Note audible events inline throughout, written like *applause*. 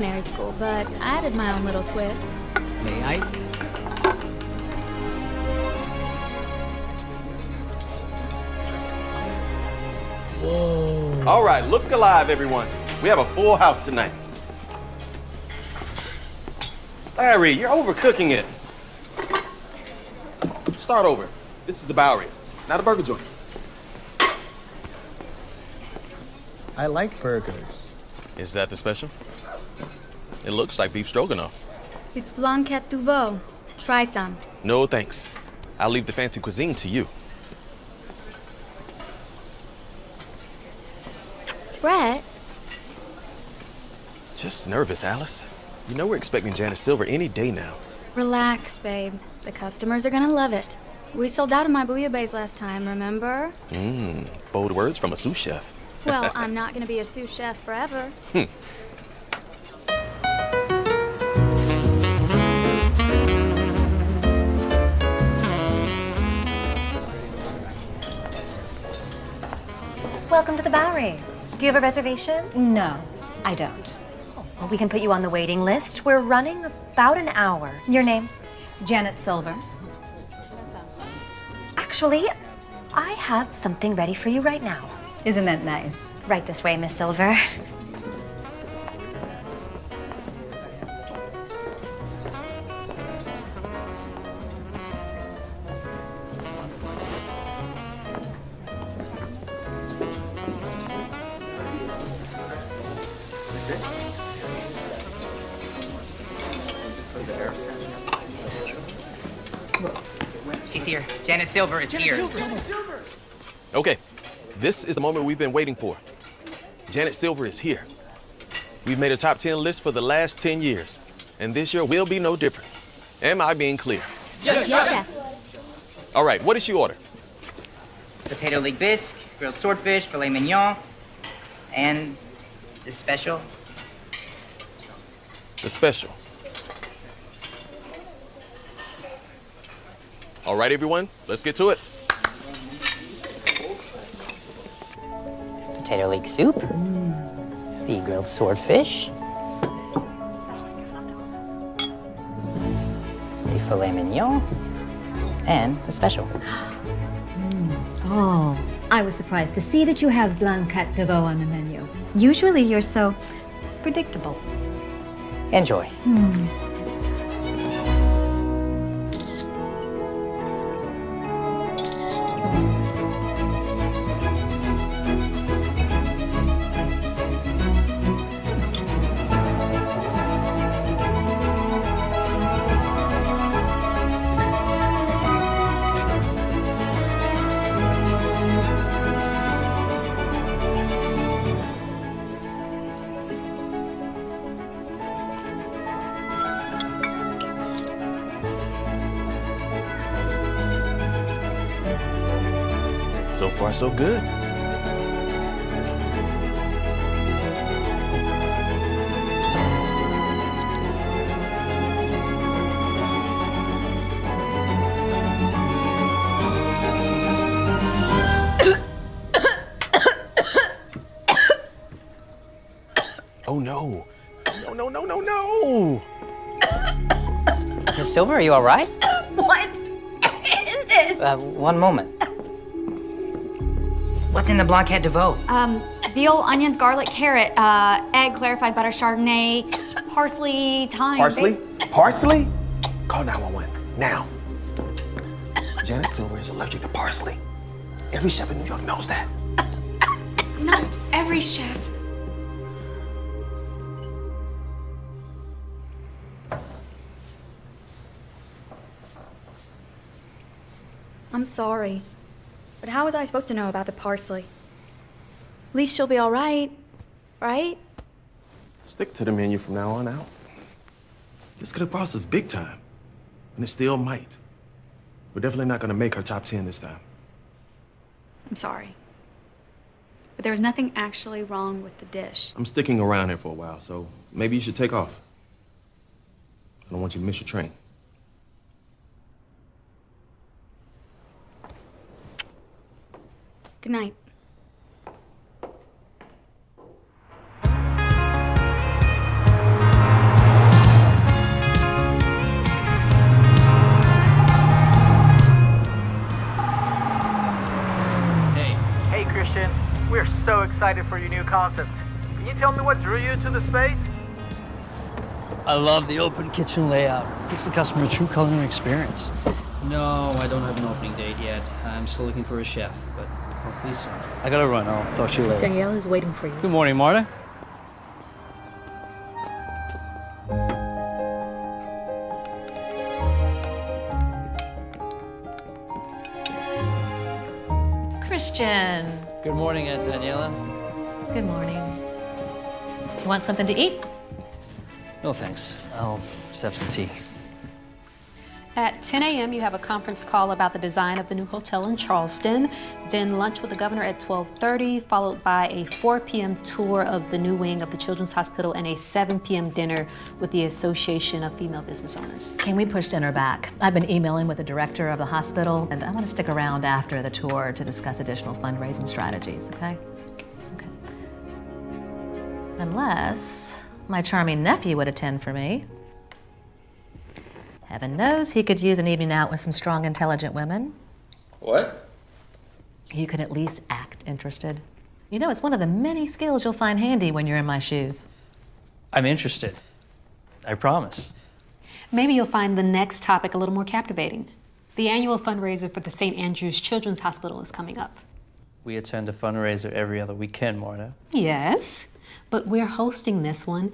culinary school, but I added my own little twist. May I? Whoa. All right, look alive, everyone. We have a full house tonight. Larry, you're overcooking it. Start over. This is the Bowery, not a burger joint. I like burgers. Is that the special? It looks like beef stroganoff. It's Blanquette de Veau. Try some. No, thanks. I'll leave the fancy cuisine to you. Brett, Just nervous, Alice. You know we're expecting Janet Silver any day now. relax, babe. The customers are gonna love it. We sold out of my bouillabaisse last time, remember? Mmm, bold words from a sous chef. Well, *laughs* I'm not gonna be a sous chef forever. Hmm. Welcome to the Bowery. Do you have a reservation? No, I don't. Oh, well, we can put you on the waiting list. We're running about an hour. Your name? Janet Silver. Actually, I have something ready for you right now. Isn't that nice? Right this way, Miss Silver. She's here. Janet Silver is here. Okay, this is the moment we've been waiting for. Janet Silver is here. We've made a top 10 list for the last 10 years, and this year will be no different. Am I being clear? Yes, chef. All right, what did she order? Potato leek bisque, grilled swordfish, filet mignon, and the special. The special. All right, everyone, let's get to it. Potato leek soup, mm. the grilled swordfish, the filet mignon, and the special. *gasps* Oh, I was surprised to see that you have Blanquette de Veau on the menu. Usually you're so predictable. Enjoy. So so good. oh no. No, no, no, no, no! Miss Silver, are you all right? What is this? Uh, one moment. What's in the Blanquette de Veau? Um, veal, onions, garlic, carrot, uh, egg, clarified butter, chardonnay, parsley, thyme. Parsley? Parsley? Call 911 now. Janet Silver is allergic to parsley. Every chef in New York knows that. Not every chef. I'm sorry. But how was I supposed to know about the parsley? At least she'll be all right, right? Stick to the menu from now on out. This could have cost us big time, and it still might. We're definitely not gonna make her top 10 this time. I'm sorry. But there was nothing actually wrong with the dish. I'm sticking around here for a while, so maybe you should take off. I don't want you to miss your train. Good night. hey christian We're so excited for your new concept. Can you tell me what drew you to the space? I love the open kitchen layout. It gives the customer a true culinary experience. No, I don't have an opening date yet. I'm still looking for a chef, but hopefully soon. I gotta run. I'll talk to you later. Daniela is waiting for you. Good morning, Marta. Christian, Good morning, Aunt Daniela. good morning. You want something to eat? No thanks. I'll just have some tea. At 10 a.m., you have a conference call about the design of the new hotel in Charleston. Then lunch with the governor at 12:30, followed by a 4 p.m. tour of the new wing of the Children's Hospital and a 7 p.m. dinner with the Association of Female Business Owners. Can we push dinner back? I've been emailing with the director of the hospital, and I want to stick around after the tour to discuss additional fundraising strategies, okay? Okay. Unless my charming nephew would attend for me. Heaven knows he could use an evening out with some strong, intelligent women. What? You could at least act interested. You know, it's one of the many skills you'll find handy when you're in my shoes. I'm interested. I promise. Maybe you'll find the next topic a little more captivating. The annual fundraiser for the St. Andrew's Children's Hospital is coming up. We attend a fundraiser every other weekend, Marta. Yes, but we're hosting this one,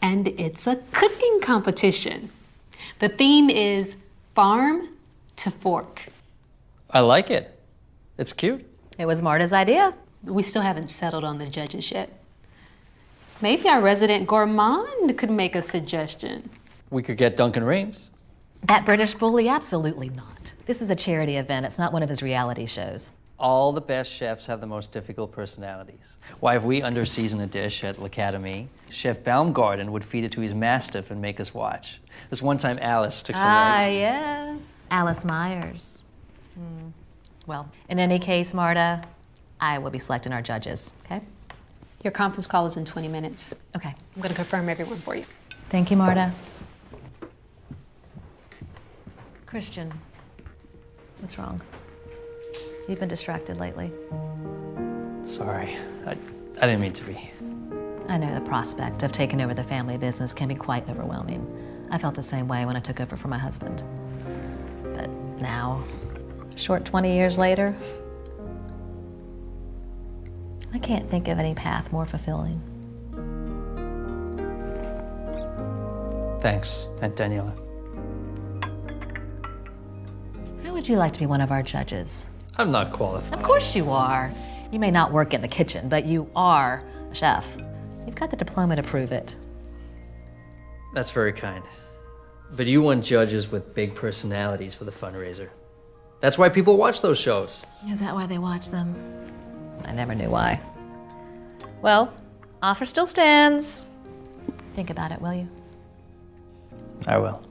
and it's a cooking competition. The theme is farm to fork. I like it. It's cute. It was Marta's idea. We still haven't settled on the judges yet. Maybe our resident gourmand could make a suggestion. We could get Duncan Rames. That British bully? Absolutely not. This is a charity event. It's not one of his reality shows. All the best chefs have the most difficult personalities. Why, if we underseason a dish at L'Academie, Chef Baumgarten would feed it to his mastiff and make us watch. This one time Alice took some Ah, eggs. yes. Alice Myers. Hmm. Well, in any case, Marta, I will be selecting our judges, okay? Your conference call is in 20 minutes. Okay. I'm going to confirm everyone for you. Thank you, Marta. Christian, what's wrong? You've been distracted lately. Sorry. I, I didn't mean to be. I know the prospect of taking over the family business can be quite overwhelming. I felt the same way when I took over for my husband. But now, short 20 years later, I can't think of any path more fulfilling. Thanks, Aunt Daniela. How would you like to be one of our judges? I'm not qualified. Of course you are. You may not work in the kitchen, but you are a chef. You've got the diploma to prove it. That's very kind. But you want judges with big personalities for the fundraiser. That's why people watch those shows. Is that why they watch them? I never knew why. Well, offer still stands. Think about it, will you? I will.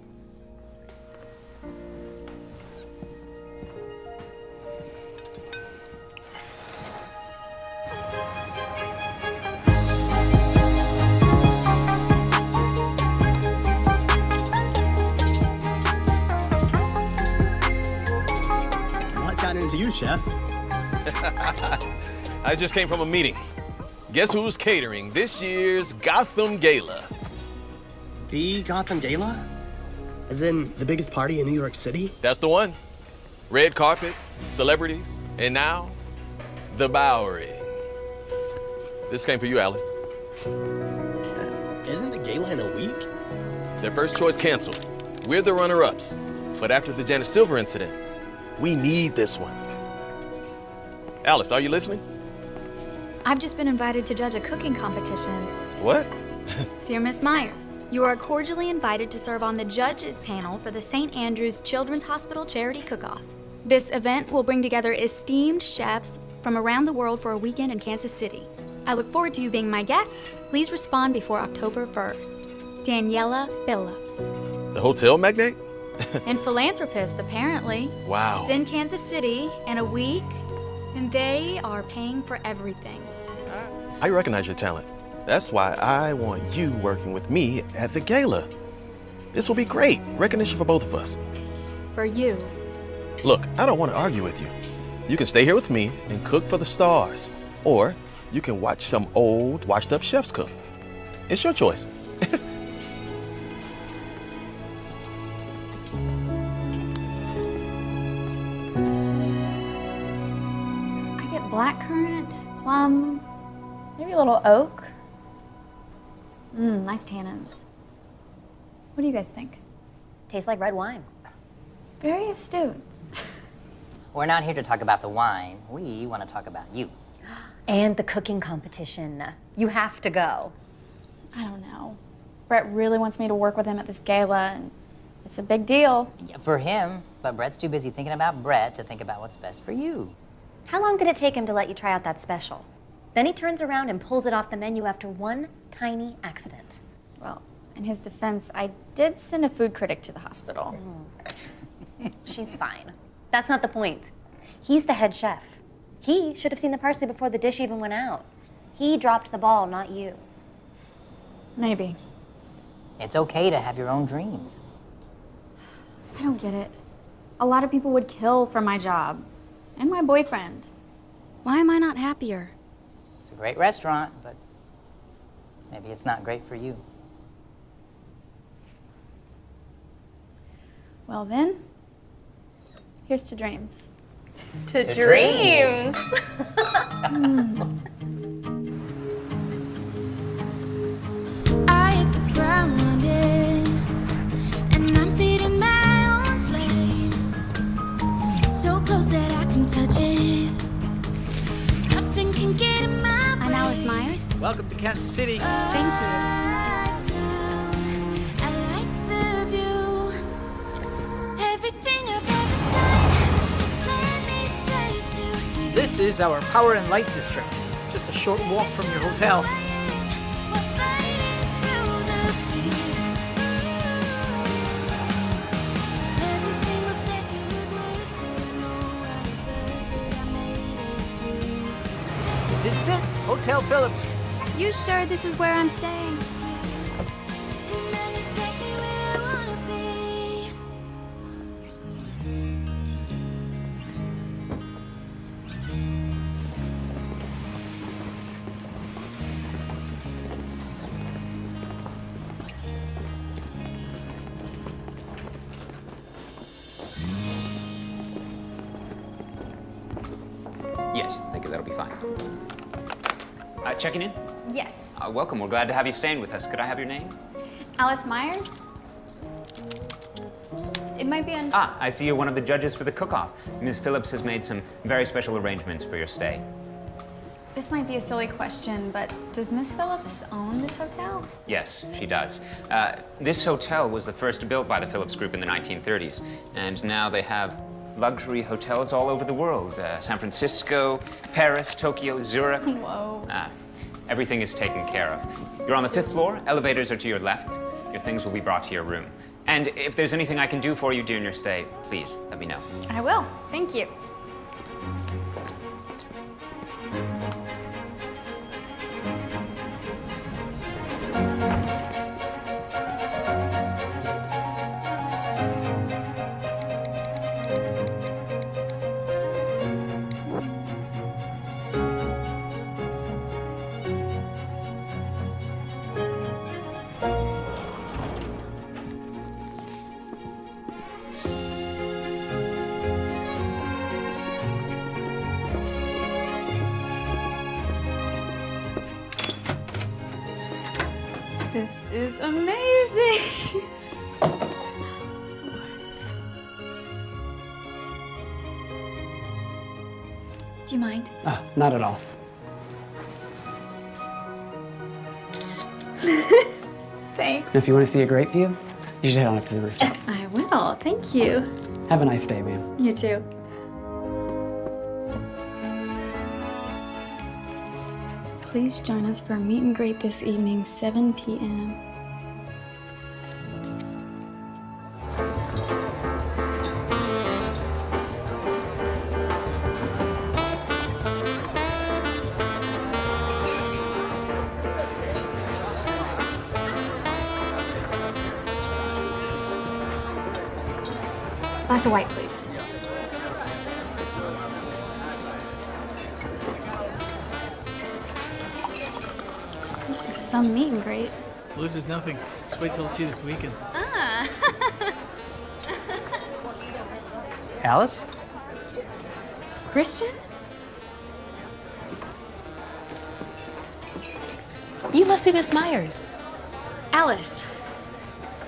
Into you, chef? *laughs* I just came from a meeting. Guess who's catering this year's Gotham Gala? The Gotham Gala? As in the biggest party in New York City? That's the one. Red carpet, celebrities, and now, the Bowery. This came for you, Alice. Uh, isn't the gala in a week? Their first choice canceled. We're the runner-ups. But after the Janet Silver incident, we need this one. Alice, are you listening? I've just been invited to judge a cooking competition. What? *laughs* Dear Miss Myers, you are cordially invited to serve on the judges panel for the St. Andrew's Children's Hospital Charity Cook-Off. This event will bring together esteemed chefs from around the world for a weekend in Kansas City. I look forward to you being my guest. Please respond before October 1st. Daniela Phillips. The hotel magnate? *laughs* and philanthropist, apparently. Wow. It's in Kansas City in a week, and they are paying for everything. I recognize your talent. That's why I want you working with me at the gala. This will be great. Recognition for both of us. For you. Look, I don't want to argue with you. You can stay here with me and cook for the stars. Or you can watch some old, washed up chefs cook. It's your choice. Blackcurrant, plum, maybe a little oak. Mmm, nice tannins. What do you guys think? Tastes like red wine. Very astute. We're not here to talk about the wine. We want to talk about you. And the cooking competition. You have to go. I don't know. Brett really wants me to work with him at this gala, and it's a big deal. Yeah, for him, but Brett's too busy thinking about Brett to think about what's best for you. How long did it take him to let you try out that special? Then he turns around and pulls it off the menu after one tiny accident. Well, in his defense, I did send a food critic to the hospital. *laughs* She's fine. That's not the point. He's the head chef. He should have seen the parsley before the dish even went out. He dropped the ball, not you. Maybe. It's okay to have your own dreams. I don't get it. A lot of people would kill for my job and my boyfriend. Why am I not happier? It's a great restaurant, but maybe it's not great for you. Well, then, here's to dreams. To, To dreams. I *laughs* *laughs* *laughs* Welcome to Kansas City. Thank you. I like the view. Everything I've ever done has led me straight to here. This is our Power and Light District. Just a short walk from your hotel. We're fighting through the fear. Every single second was worth it. No, I deserve it. I made it through. This is it, Hotel Phillips. You sure this is where I'm staying? Welcome. We're glad to have you staying with us. Could I have your name? Alice Myers? It might be on. Ah, I see you're one of the judges for the cook-off. Ms. Phillips has made some very special arrangements for your stay. This might be a silly question, but does Miss Phillips own this hotel? Yes, she does. Uh, this hotel was the first built by the Phillips Group in the 1930s, and now they have luxury hotels all over the world. Uh, San Francisco, Paris, Tokyo, Zurich. *laughs* Whoa. Ah, everything is taken care of. You're on the fifth floor. Elevators are to your left. Your things will be brought to your room. And if there's anything I can do for you during your stay, please let me know. I will. Thank you. This is amazing. Do you mind? Ah, not at all. *laughs* Thanks. And if you want to see a great view, you should head on up to the rooftop. I will. Thank you. Have a nice day, ma'am. You too. Please join us for a meet and greet this evening, 7 p.m. Glass of white, Loses nothing. Just wait till you see this weekend. Ah. *laughs* Alice? Christian? You must be Miss Myers. Alice.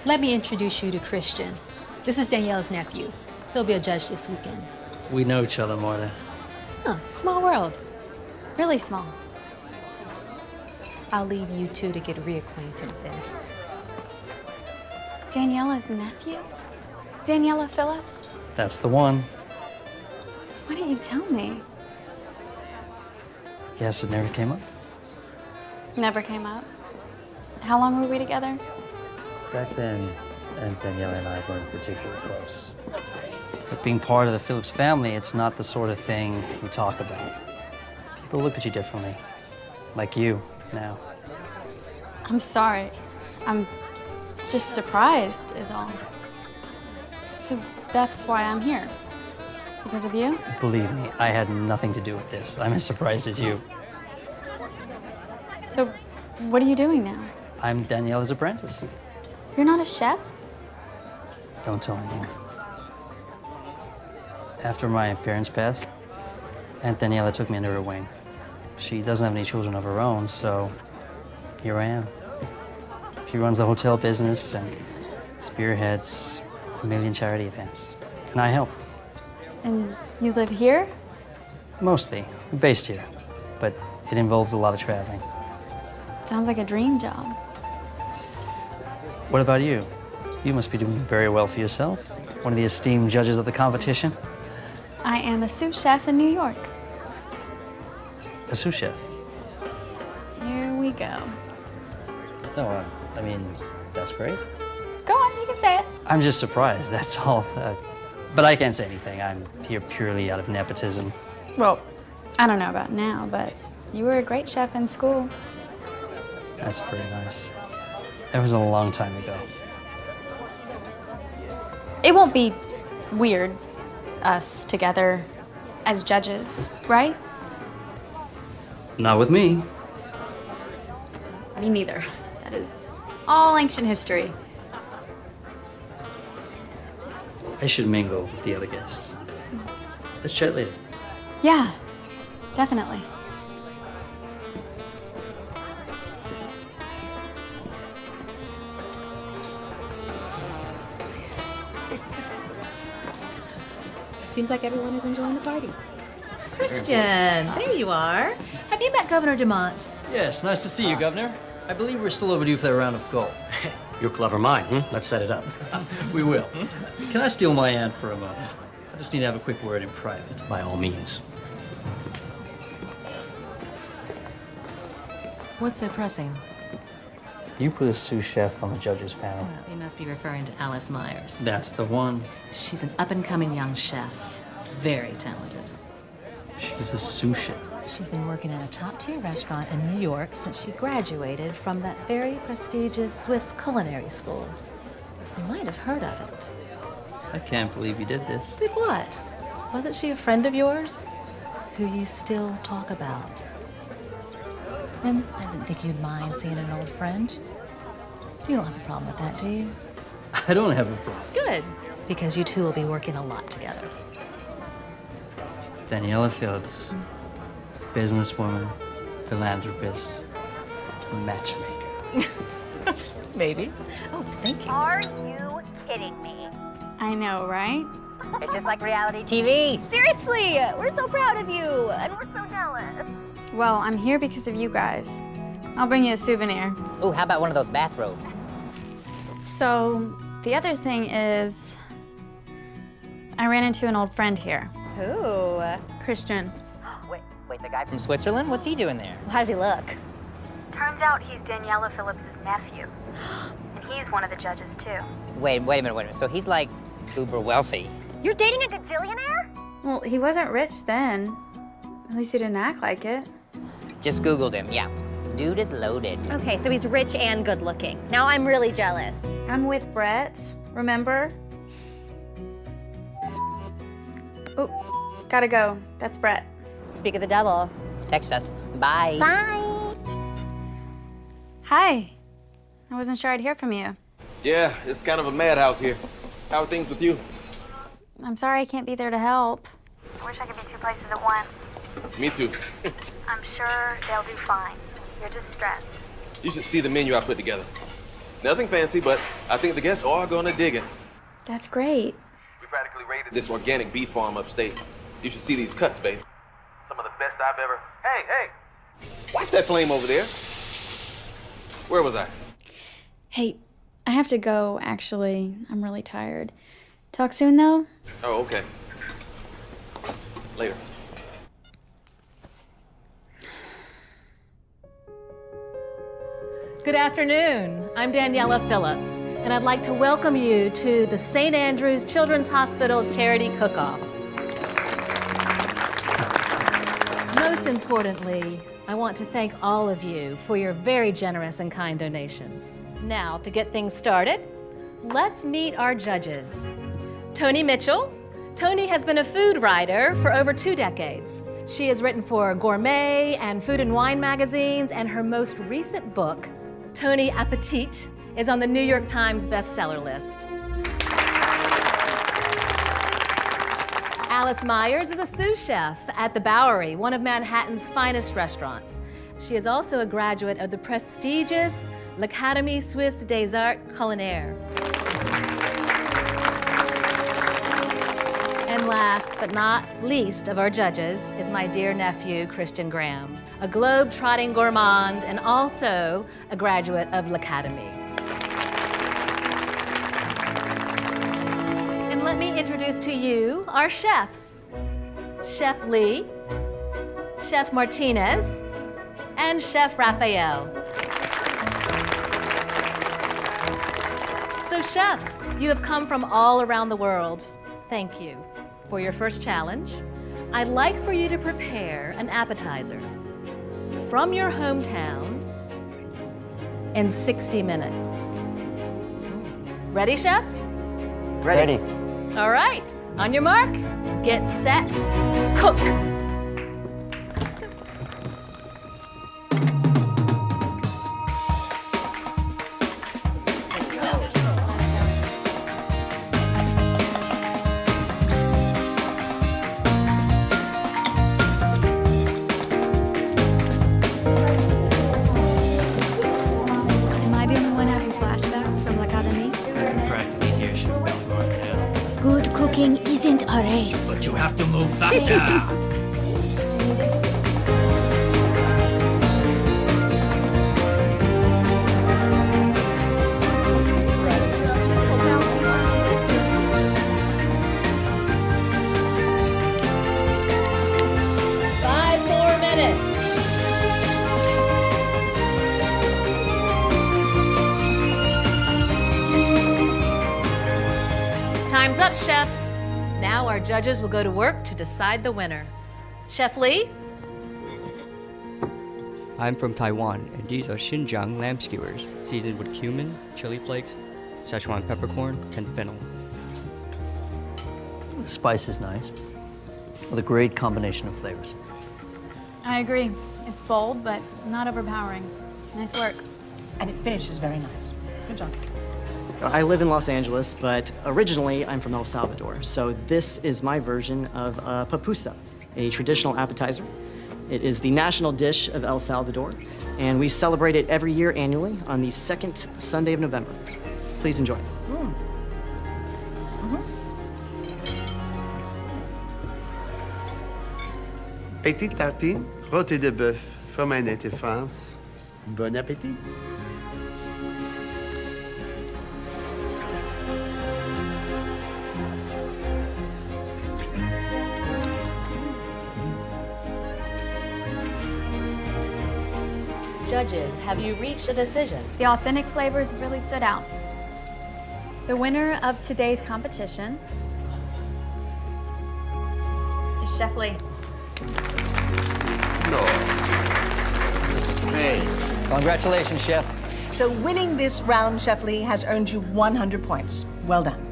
Let me introduce you to Christian. This is Daniela's nephew. He'll be a judge this weekend. We know each other, Marta. Huh, small world. Really small. I'll leave you two to get reacquainted then. Daniela's nephew? Daniela Phillips? That's the one. Why didn't you tell me? Yes, it never came up. Never came up. How long were we together? Back then, Aunt Daniela and I weren't particularly close. But being part of the Phillips family, it's not the sort of thing we talk about. People look at you differently. Like you, now. I'm sorry. I'm just surprised, is all. So that's why I'm here. Because of you? Believe me, I had nothing to do with this. I'm as surprised as you. So, what are you doing now? I'm Daniela's apprentice. You're not a chef? Don't tell anyone. After my parents passed, Aunt Daniela took me under her wing. She doesn't have any children of her own, so here I am. She runs the hotel business and spearheads a million charity events. And I help, And you live here? mostly. We're based here, but it involves a lot of traveling. Sounds like a dream job. What about you? You must be doing very well for yourself. One of the esteemed judges of the competition. I am a sous chef in New York. A sous chef. Here we go. No, uh, I mean, that's great. Go on, you can say it. I'm just surprised, that's all. *laughs* Uh, but I can't say anything. I'm here purely out of nepotism. Well, I don't know about now, but you were a great chef in school. That's pretty nice. That was a long time ago. It won't be weird, us together as judges, right? Not with me. Me neither. That is all ancient history. I should mingle with the other guests. Let's chat later. Yeah, definitely. Seems like everyone is enjoying the party. Christian, there you are. Have you met Governor Dumont? Yes, nice to see you, Governor. I believe we're still overdue for that round of golf. *laughs* Your clever mind, hmm? Let's set it up. *laughs* we will. Can I steal my aunt for a moment? I just need to have a quick word in private. By all means. What's so pressing? You put a sous chef on the judges panel. Well, you must be referring to Alice Myers. That's the one. She's an up-and-coming young chef. Very talented. She's a sous chef. She's been working at a top-tier restaurant in New York since she graduated from that very prestigious Swiss culinary school. You might have heard of it. I can't believe you did this. Did what? Wasn't she a friend of yours? Who you still talk about? And I didn't think you'd mind seeing an old friend. You don't have a problem with that, do you? I don't have a problem. Good, because you two will be working a lot together. Daniela Phillips, businesswoman, philanthropist, matchmaker. *laughs* Maybe. Oh, thank you. Are you kidding me? I know, right? It's just like reality TV. *laughs* Seriously, we're so proud of you, and we're so jealous. Well, I'm here because of you guys. I'll bring you a souvenir. Ooh, how about one of those bathrobes? So, the other thing is, I ran into an old friend here. Who? Christian. Wait, wait, the guy from Switzerland? What's he doing there? How does he look? Turns out he's Daniela Phillips' nephew. and he's one of the judges, too. Wait, wait a minute, wait a minute. So he's like uber wealthy. You're dating a gajillionaire? Well, he wasn't rich then. At least he didn't act like it. Just Googled him, yeah. Dude is loaded. Okay, so he's rich and good looking. Now I'm really jealous. I'm with Brett, remember? Oh, gotta go. That's Brett. Speak of the devil. Text us. Bye. Bye. Hi. I wasn't sure I'd hear from you. Yeah, it's kind of a madhouse here. How are things with you? I'm sorry I can't be there to help. I wish I could be two places at once. Me too. *laughs* I'm sure they'll do fine. You're just stressed. You should see the menu I put together. Nothing fancy, but I think the guests are gonna dig it. That's great. We practically raided this organic beef farm upstate. You should see these cuts, babe. Some of the best I've ever. Hey, hey! Watch that flame over there. Where was I? Hey, I have to go, actually. I'm really tired. Talk soon, though? Oh, okay. Later. Good afternoon. I'm Daniela Phillips, and I'd like to welcome you to the St. Andrews Children's Hospital Charity Cook-Off. Most importantly, I want to thank all of you for your very generous and kind donations. Now, to get things started, let's meet our judges. Tony Mitchell. Tony has been a food writer for over two decades. She has written for Gourmet and Food and Wine magazines, and her most recent book, Tony Appetit, is on the New York Times bestseller list. Alice Myers is a sous chef at the Bowery, one of Manhattan's finest restaurants. She is also a graduate of the prestigious L'Académie Suisse des Arts Culinaires. And last but not least of our judges is my dear nephew, Christian Graham, a globe-trotting gourmand and also a graduate of L'Académie. Introduce to you our chefs. Chef Lee, Chef Martinez, and Chef Raphael. So chefs, you have come from all around the world. Thank you. For your first challenge, I'd like for you to prepare an appetizer from your hometown in 60 minutes. Ready, chefs? Ready. All right, on your mark, get set, cook. Judges will go to work to decide the winner. Chef Lee? I'm from Taiwan, and these are Xinjiang lamb skewers, seasoned with cumin, chili flakes, Szechuan peppercorn, and fennel. The spice is nice, with a great combination of flavors. I agree. It's bold, but not overpowering. Nice work. And it finishes very nice. Good job. I live in Los Angeles, but originally I'm from El Salvador. So this is my version of uh, pupusa, a traditional appetizer. It is the national dish of El Salvador, and we celebrate it every year annually on the second Sunday of November. Please enjoy. Petite tartine, rôti de bœuf, fromage native France. Bon appétit. Judges, have you reached a decision? The authentic flavors really stood out. The winner of today's competition is Chef Lee. This was great. Congratulations, Chef. So winning this round, Chef Lee, has earned you 100 points. Well done.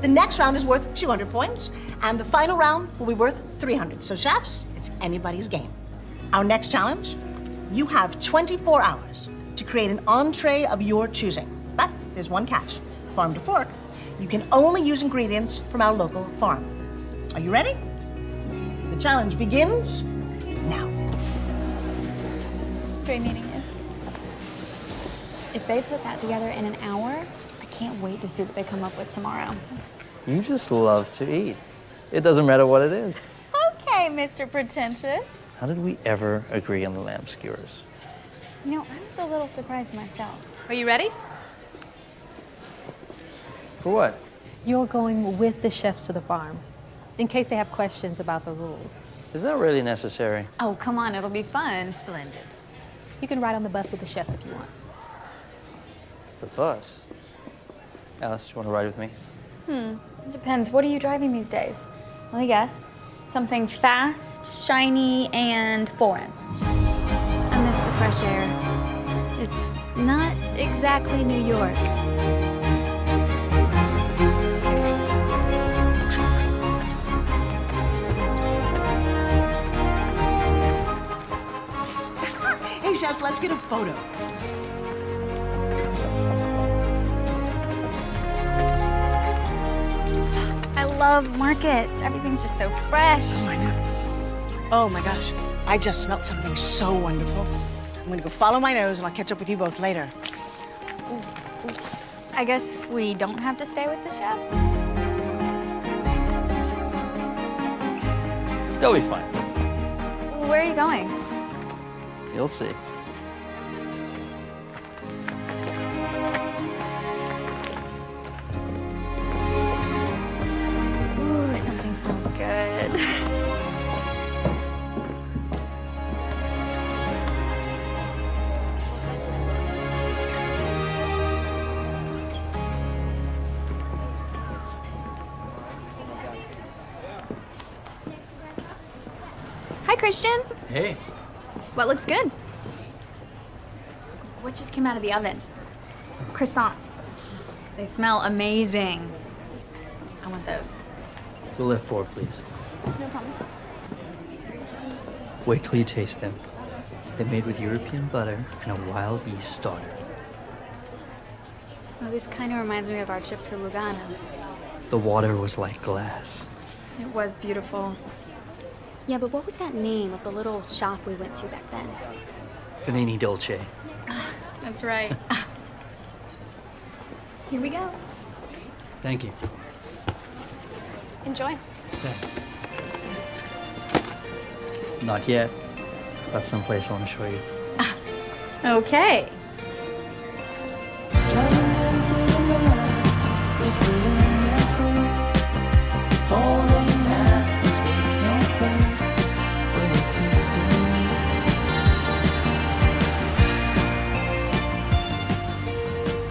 The next round is worth 200 points, and the final round will be worth 300. So chefs, it's anybody's game. Our next challenge, you have 24 hours to create an entree of your choosing. But there's one catch. Farm to fork, you can only use ingredients from our local farm. Are you ready? The challenge begins now. Great meeting you. If they put that together in an hour, I can't wait to see what they come up with tomorrow. You just love to eat. It doesn't matter what it is. Okay, Mr. Pretentious. How did we ever agree on the lamb skewers? You know, I was a little surprised myself. Are you ready? For what? You're going with the chefs to the farm in case they have questions about the rules. Is that really necessary? Oh, come on, it'll be fun. Splendid. You can ride on the bus with the chefs if you want. The bus? Alice, you want to ride with me? Hmm, it depends. What are you driving these days? Let me guess. Something fast, shiny, and foreign. I miss the fresh air. It's not exactly New York. *laughs* Hey, chefs, let's get a photo. Love markets. Everything's just so fresh. Oh, I know. Oh my gosh, I just smelled something so wonderful. I'm gonna go follow my nose and I'll catch up with you both later. I guess we don't have to stay with the chefs. They'll be fine. Where are you going? You'll see. Christian. Hey. What looks good? What just came out of the oven? Croissants. They smell amazing. I want those. We'll have four, please. No problem. Wait till you taste them. They're made with European butter and a wild yeast starter. Oh, this kind of reminds me of our trip to Lugano. The water was like glass. It was beautiful. Yeah, but what was that name of the little shop we went to back then? Fanini Dolce. Ah, that's right. *laughs* Here we go. Thank you. Enjoy. Thanks. Not yet. Got someplace I want to show you. Ah, okay.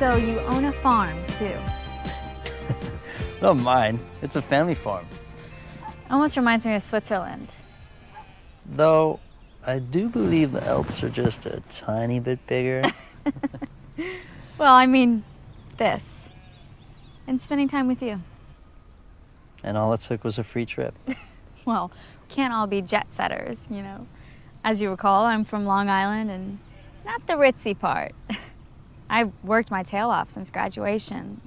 So you own a farm, too. *laughs* Not mine. It's a family farm. Almost reminds me of Switzerland. Though, I do believe the Alps are just a tiny bit bigger. *laughs* *laughs* Well, I mean, this. And spending time with you. and all it took was a free trip. Well, can't all be jet setters, you know. As you recall, I'm from Long Island and not the ritzy part. I've worked my tail off since graduation.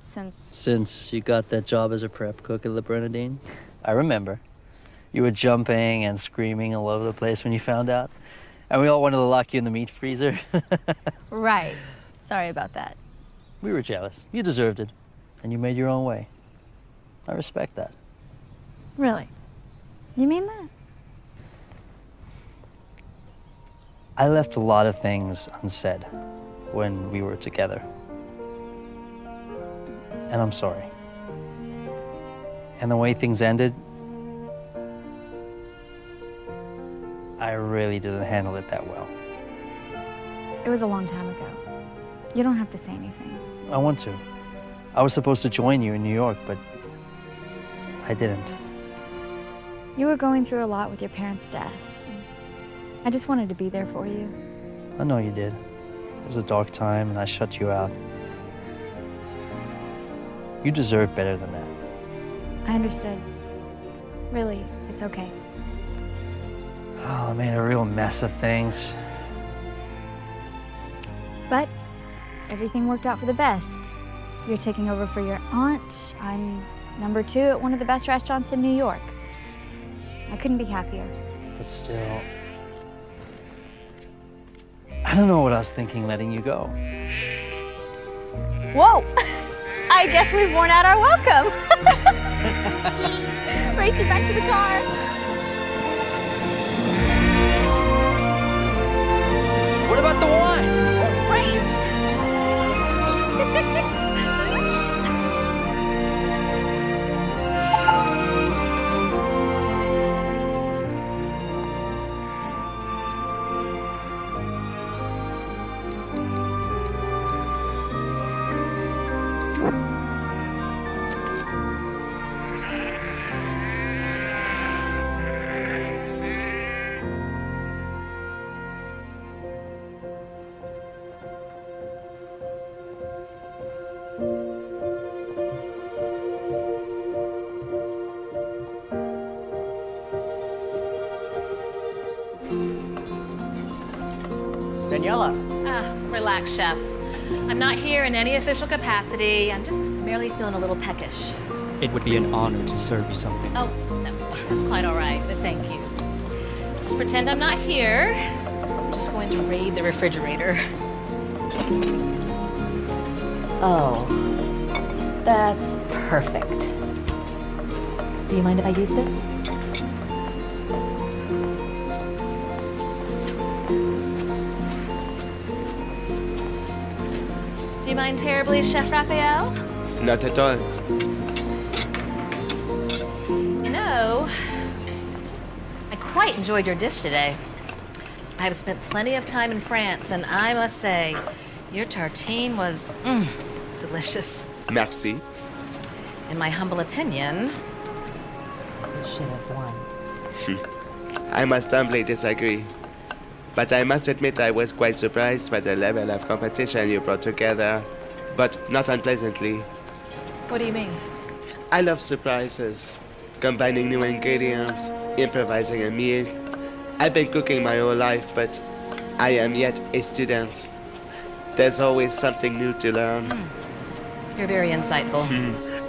Since. Since you got that job as a prep cook at Le Bernardin, I remember. You were jumping and screaming all over the place when you found out. And we all wanted to lock you in the meat freezer. *laughs* Right. Sorry about that. we were jealous. You deserved it. And you made your own way. I respect that. Really? You mean that? I left a lot of things unsaid when we were together. And I'm sorry. And the way things ended, I really didn't handle it that well. It was a long time ago. You don't have to say anything. I want to. I was supposed to join you in New York, but I didn't. You were going through a lot with your parents' death. I just wanted to be there for you. I know you did. It was a dark time, and I shut you out. You deserve better than that. I understood. Really, it's okay. Oh, I made a real mess of things. But everything worked out for the best. You're taking over for your aunt. I'm number two at one of the best restaurants in New York. I couldn't be happier. But still, I don't know what I was thinking letting you go. Whoa! *laughs* I guess we've worn out our welcome. *laughs* Race you back to the car. What about the wine? Daniela. Ah, relax, chefs. I'm not here in any official capacity. I'm just merely feeling a little peckish. It would be an honor to serve you something. Oh, no, that's quite all right, but thank you. Just pretend I'm not here. I'm just going to raid the refrigerator. Oh, that's perfect. Do you mind if I use this? Mind terribly, Chef Raphael? Not at all. You know, I quite enjoyed your dish today. I have spent plenty of time in France, and I must say, your tartine was mm, delicious. Merci. In my humble opinion, you should have won. I must humbly disagree. But I must admit I was quite surprised by the level of competition you brought together, but not unpleasantly. What do you mean? I love surprises, combining new ingredients, improvising a meal. I've been cooking my whole life, but I am yet a student. There's always something new to learn. You're very insightful.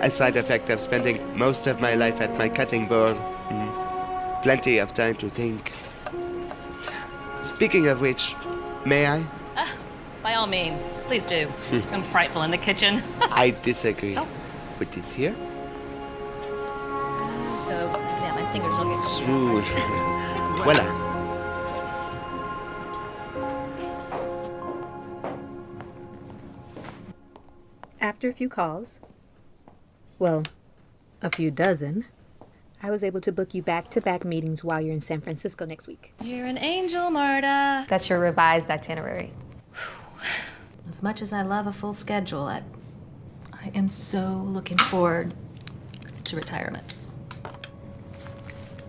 A side effect of spending most of my life at my cutting board. Hmm. Plenty of time to think. Speaking of which, may I? By all means, please do. Hmm. I'm frightful in the kitchen. *laughs* I disagree. Oh. With this here? so, yeah, my fingers will get Smooth. *laughs* *laughs* Voila. After a few calls, well, a few dozen, I was able to book you back to back meetings while you're in San Francisco next week. You're an angel, Marta. That's your revised itinerary. As much as I love a full schedule, I, I am so looking forward to retirement.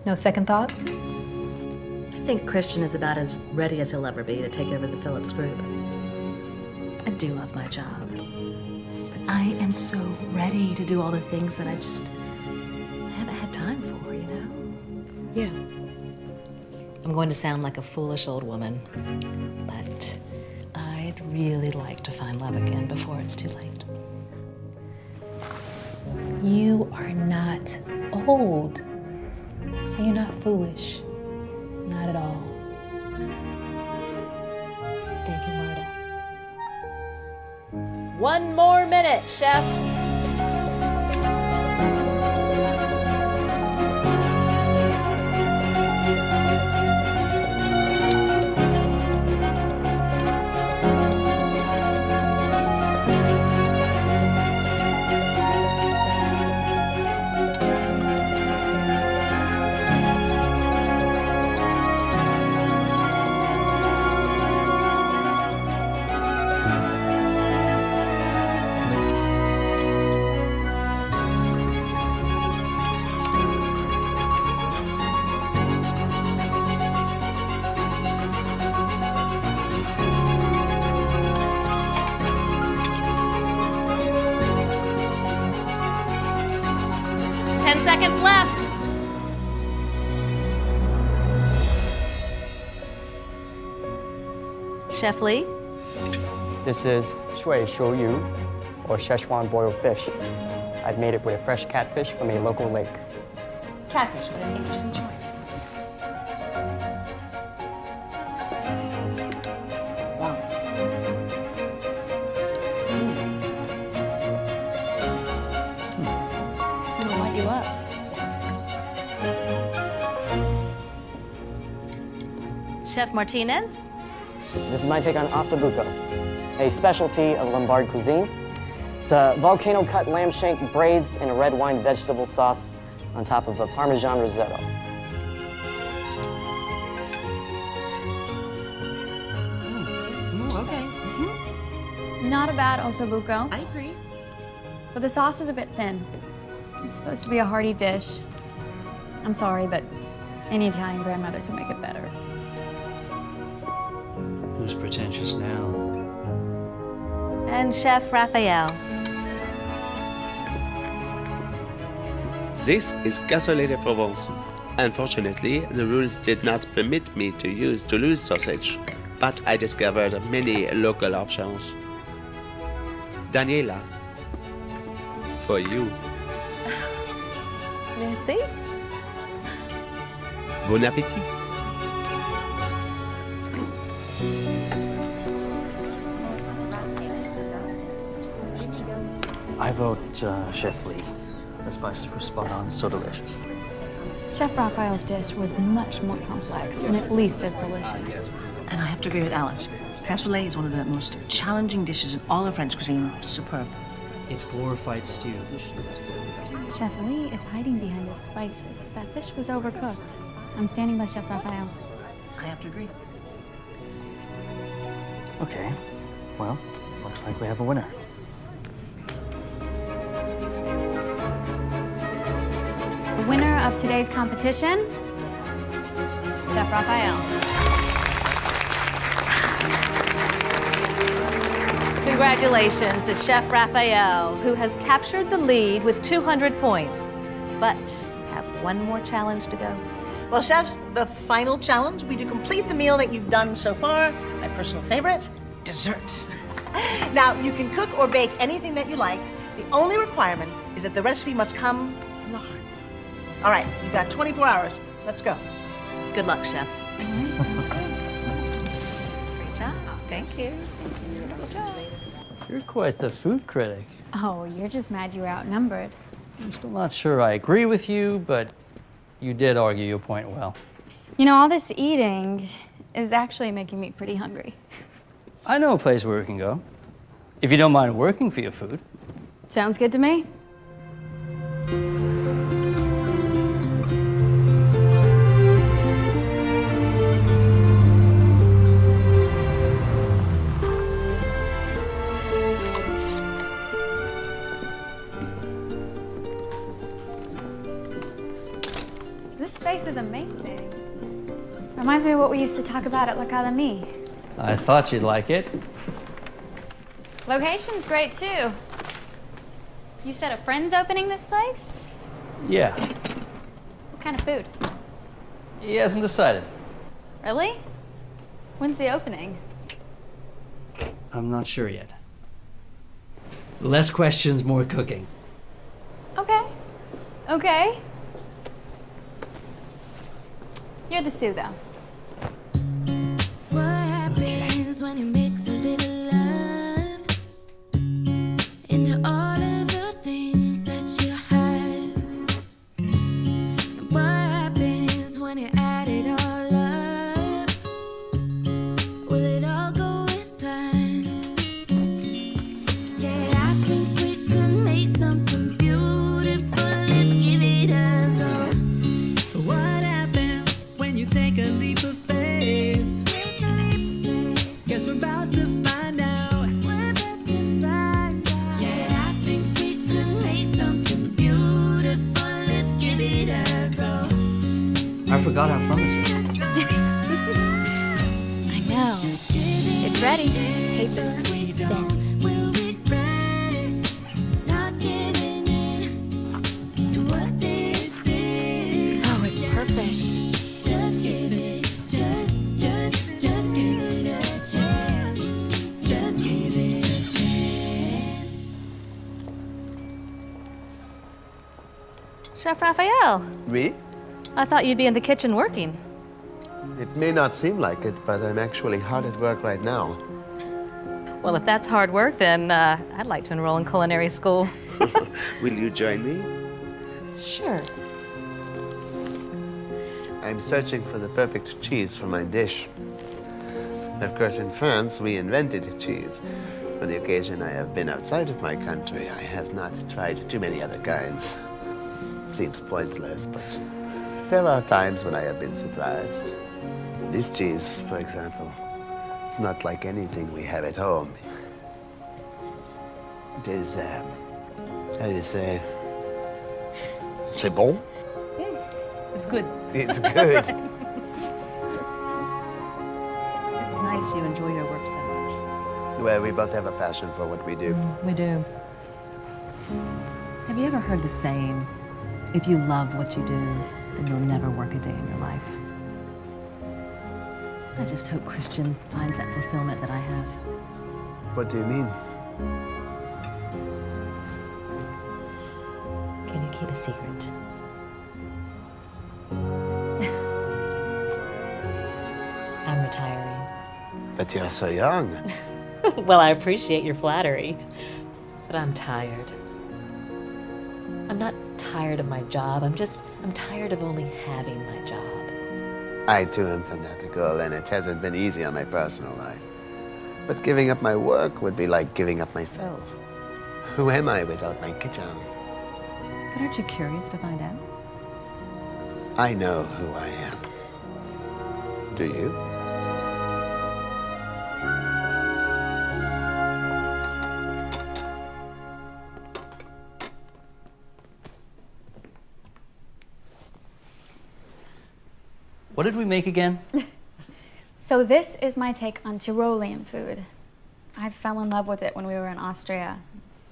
No second thoughts? I think Christian is about as ready as he'll ever be to take over the Phillips Group. I do love my job. But I am so ready to do all the things that I just haven't had time for, you know? Yeah. I'm going to sound like a foolish old woman, but I'd really like to find love again before it's too late. You are not old. You're not foolish. Not at all. Thank you, Marta. One more minute, chefs. Chef Lee? This is shui zhu yu, or Szechuan boiled fish. I've made it with a fresh catfish from a local lake. Catfish, what an interesting choice. Hmm. Hmm. It'll light you up. Chef Martinez? This is my take on ossobuco, a specialty of Lombard cuisine. It's a volcano-cut lamb shank braised in a red wine vegetable sauce on top of a Parmesan risotto. Mm. Ooh, okay. Mm-hmm. Mm-hmm. Not a bad ossobuco. I agree. But the sauce is a bit thin. It's supposed to be a hearty dish. I'm sorry, but any Italian grandmother can make it better. Who's pretentious now? And Chef Raphael. This is cassoulet de Provence. Unfortunately, the rules did not permit me to use Toulouse sausage, but I discovered many local options. Daniela, for you. Merci. Bon appétit. I vote uh, Chef Lee. The spices were spot on, so delicious. Chef Raphael's dish was much more complex and at least as delicious. And I have to agree with Alice. Cassoulet is one of the most challenging dishes in all of French cuisine. Superb. It's glorified stew. Chef Lee is hiding behind his spices. That fish was overcooked. I'm standing by Chef Raphael. I have to agree. Okay, well, looks like we have a winner. Today's competition, Chef Raphael. Congratulations to Chef Raphael, who has captured the lead with 200 points, but have one more challenge to go. Well, chefs, the final challenge will be to complete the meal that you've done so far. My personal favorite, dessert. *laughs* now, you can cook or bake anything that you like. The only requirement is that the recipe must come from the heart. All right, you've got 24 hours. Let's go. Good luck, chefs. *laughs* Great job. Thank you. Good job. You're quite the food critic. Oh, you're just mad you were outnumbered. I'm still not sure I agree with you, but you did argue your point well. You know, all this eating is actually making me pretty hungry. I know a place where we can go. If you don't mind working for your food. Sounds good to me. This space is amazing. Reminds me of what we used to talk about at La L'Académie. I thought you'd like it. Location's great too. You said a friend's opening this place? Yeah, What kind of food? he hasn't decided. Really? When's the opening? I'm not sure yet. Less questions, more cooking. Okay. Okay. You're the Sue, Chef Raphael, Oui? I thought you'd be in the kitchen working. It may not seem like it, but I'm actually hard at work right now. Well, if that's hard work, then uh, I'd like to enroll in culinary school. *laughs* Will you join me? Sure. I'm searching for the perfect cheese for my dish. Of course, in France, we invented cheese. On the occasion I have been outside of my country, I have not tried too many other kinds. Seems pointless, but there are times when I have been surprised. This cheese, for example, it's not like anything we have at home. It is, um, how do you say? C'est bon? It's good. It's good. *laughs* It's nice you enjoy your work so much. well, we both have a passion for what we do. We do. Have you ever heard the saying, if you love what you do, then you'll never work a day in your life? I just hope Christian finds that fulfillment that I have. What do you mean? Can you keep a secret? *laughs* I'm retiring. But you're so young. *laughs* well, I appreciate your flattery, but I'm tired. I'm tired of my job. I'm just, I'm tired of only having my job. I too am fanatical, and it hasn't been easy on my personal life. But giving up my work would be like giving up myself. Oh. Who am I without my kitchen? But aren't you curious to find out? I know who I am. Do you? What did we make again? *laughs* So this is my take on Tyrolean food. I fell in love with it when we were in Austria.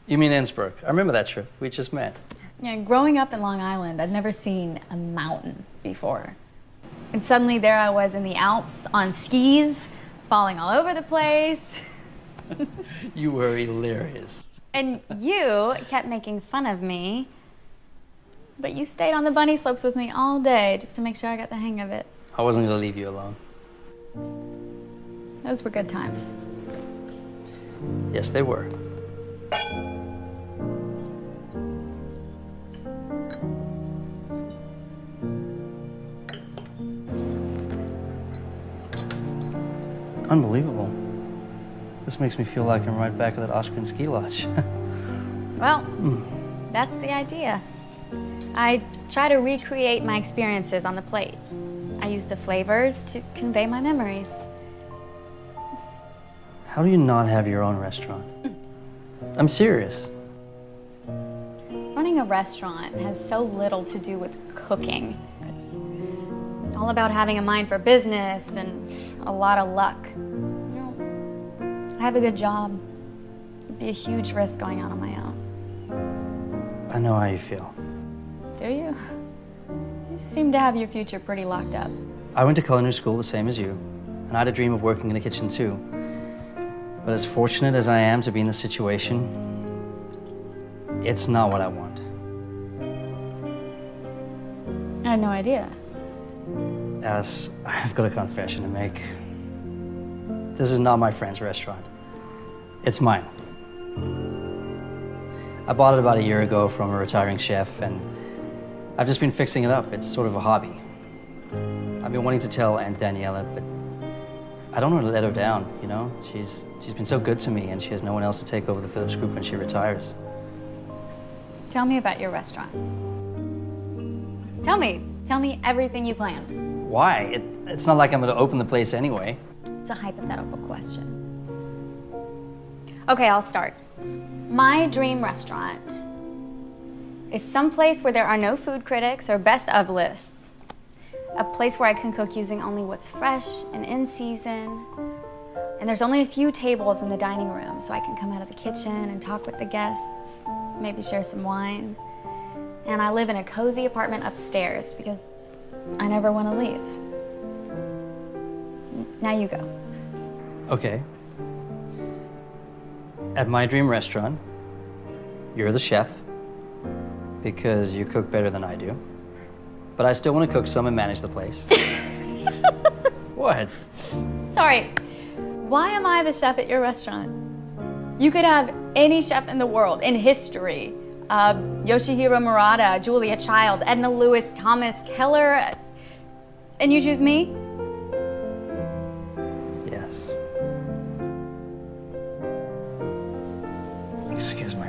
You mean Innsbruck? I remember that trip. We just met. Yeah, growing up in Long Island, I'd never seen a mountain before. And suddenly there I was in the Alps on skis, falling all over the place. *laughs* You were hilarious. And you kept making fun of me. But you stayed on the bunny slopes with me all day just to make sure I got the hang of it. I wasn't gonna leave you alone. Those were good times. Yes, they were. Unbelievable. This makes me feel like I'm right back at that Austrian ski lodge. *laughs* Well, hmm. that's the idea. I try to recreate my experiences on the plate. I use the flavors to convey my memories. How do you not have your own restaurant? Mm. I'm serious. Running a restaurant has so little to do with cooking. It's, it's all about having a mind for business and a lot of luck. You know, I have a good job. It'd be a huge risk going out on my own. I know how you feel. Do you? You seem to have your future pretty locked up. I went to culinary school the same as you, and I had a dream of working in the kitchen too. But as fortunate as I am to be in this situation, it's not what I want. I had no idea. Alice, I've got a confession to make. This is not my friend's restaurant. It's mine. I bought it about a year ago from a retiring chef, and I've just been fixing it up. It's sort of a hobby. I've been wanting to tell Aunt Daniela, but I don't want to let her down, you know? She's, she's been so good to me, and she has no one else to take over the Phillips Group when she retires. Tell me about your restaurant. Tell me. Tell me everything you planned. Why? It, it's not like I'm going to open the place anyway. It's a hypothetical question. Okay, I'll start. My dream restaurant is someplace where there are no food critics or best of lists. A place where I can cook using only what's fresh and in season. And there's only a few tables in the dining room, so I can come out of the kitchen and talk with the guests, maybe share some wine. And I live in a cozy apartment upstairs because I never want to leave. Now you go. Okay. At my dream restaurant, you're the chef, because you cook better than I do. But I still want to cook some and manage the place. *laughs* what? Sorry, why am I the chef at your restaurant? You could have any chef in the world, in history. Uh, Yoshihiro Murata, Julia Child, Edna Lewis, Thomas Keller, and you choose me? Yes. Excuse my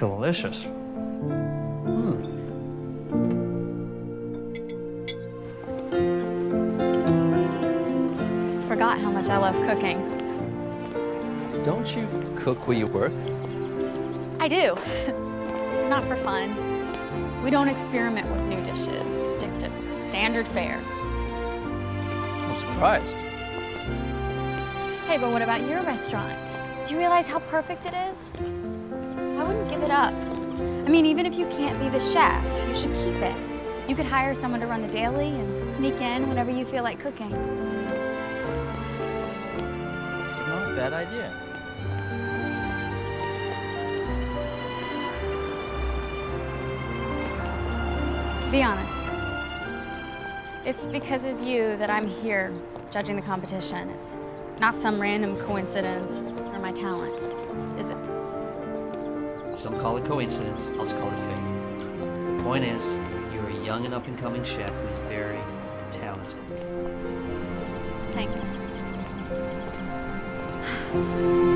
Mmm, delicious. Hmm. Forgot how much I love cooking. Don't you cook where you work? I do. *laughs* Not for fun. We don't experiment with new dishes. We stick to standard fare. I'm surprised. Hey, but what about your restaurant? Do you realize how perfect it is? Give it up. I mean, even if you can't be the chef, you should keep it. You could hire someone to run the daily and sneak in whenever you feel like cooking. It's not a bad idea. Be honest. It's because of you that I'm here judging the competition. It's not some random coincidence or my talent? Some call it coincidence, others call it fate. The point is, you're a young and up-and-coming chef who's very talented. Thanks. *sighs* *sighs* *sighs*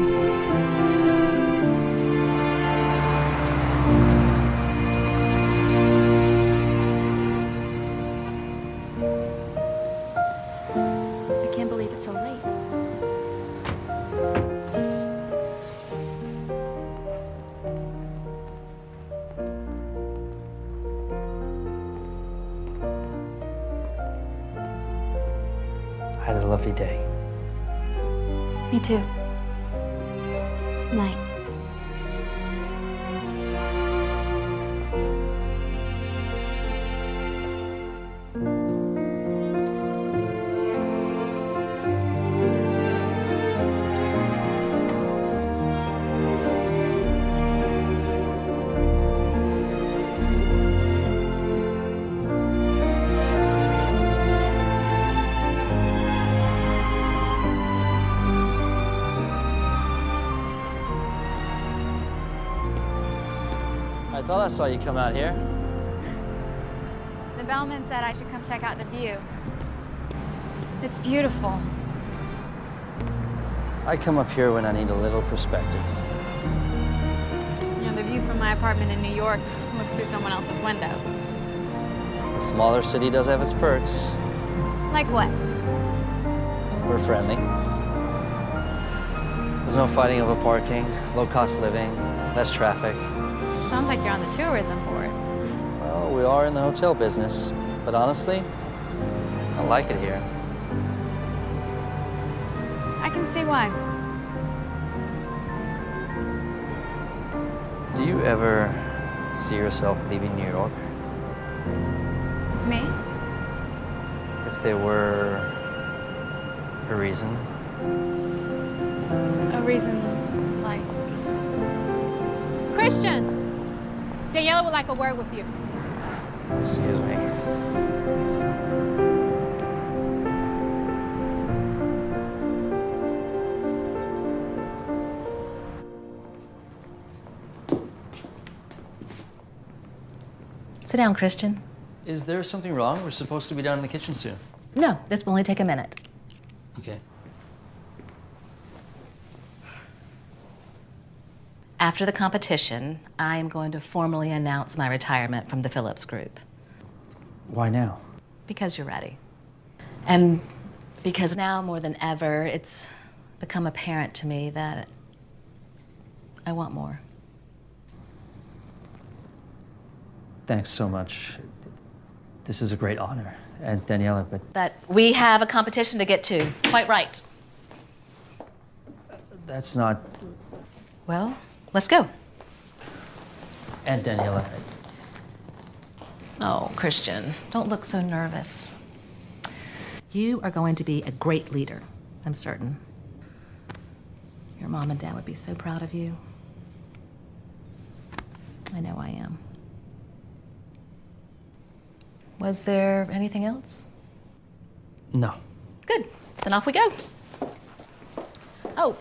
I saw you come out here. The bellman said I should come check out the view. It's beautiful. I come up here when I need a little perspective. You know, the view from my apartment in New York looks through someone else's window. A smaller city does have its perks. Like what? We're friendly. There's no fighting over parking, low-cost living, less traffic. Sounds like you're on the tourism board. Well, we are in the hotel business, but honestly, I like it here. I can see why. Do you ever see yourself leaving New York? Me? If there were a reason? A reason like. Christian! Daniela would like a word with you. Excuse me. Sit down, Christian. Is there something wrong? We're supposed to be down in the kitchen soon. No, this will only take a minute. Okay. After the competition, I am going to formally announce my retirement from the Phillips Group. Why now? Because you're ready. And because now more than ever, it's become apparent to me that I want more. Thanks so much. This is a great honor. And Daniela, but That we have a competition to get to. Quite right. that's not. Well, let's go. And Daniela, Oh, Christian, don't look so nervous. You are going to be a great leader, I'm certain. Your mom and dad would be so proud of you. I know I am. Was there anything else? No. Good. Then off we go. Oh,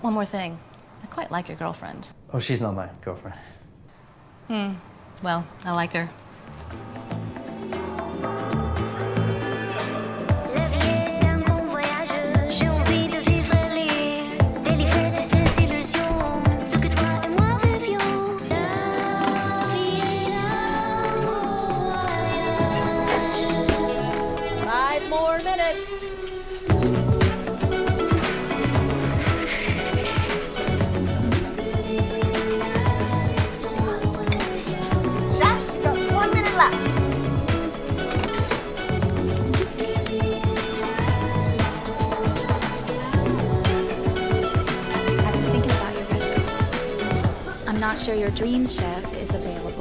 one more thing. I quite like your girlfriend. Oh, she's not my girlfriend. Hmm. Well, I like her. La sure your dream chef is available,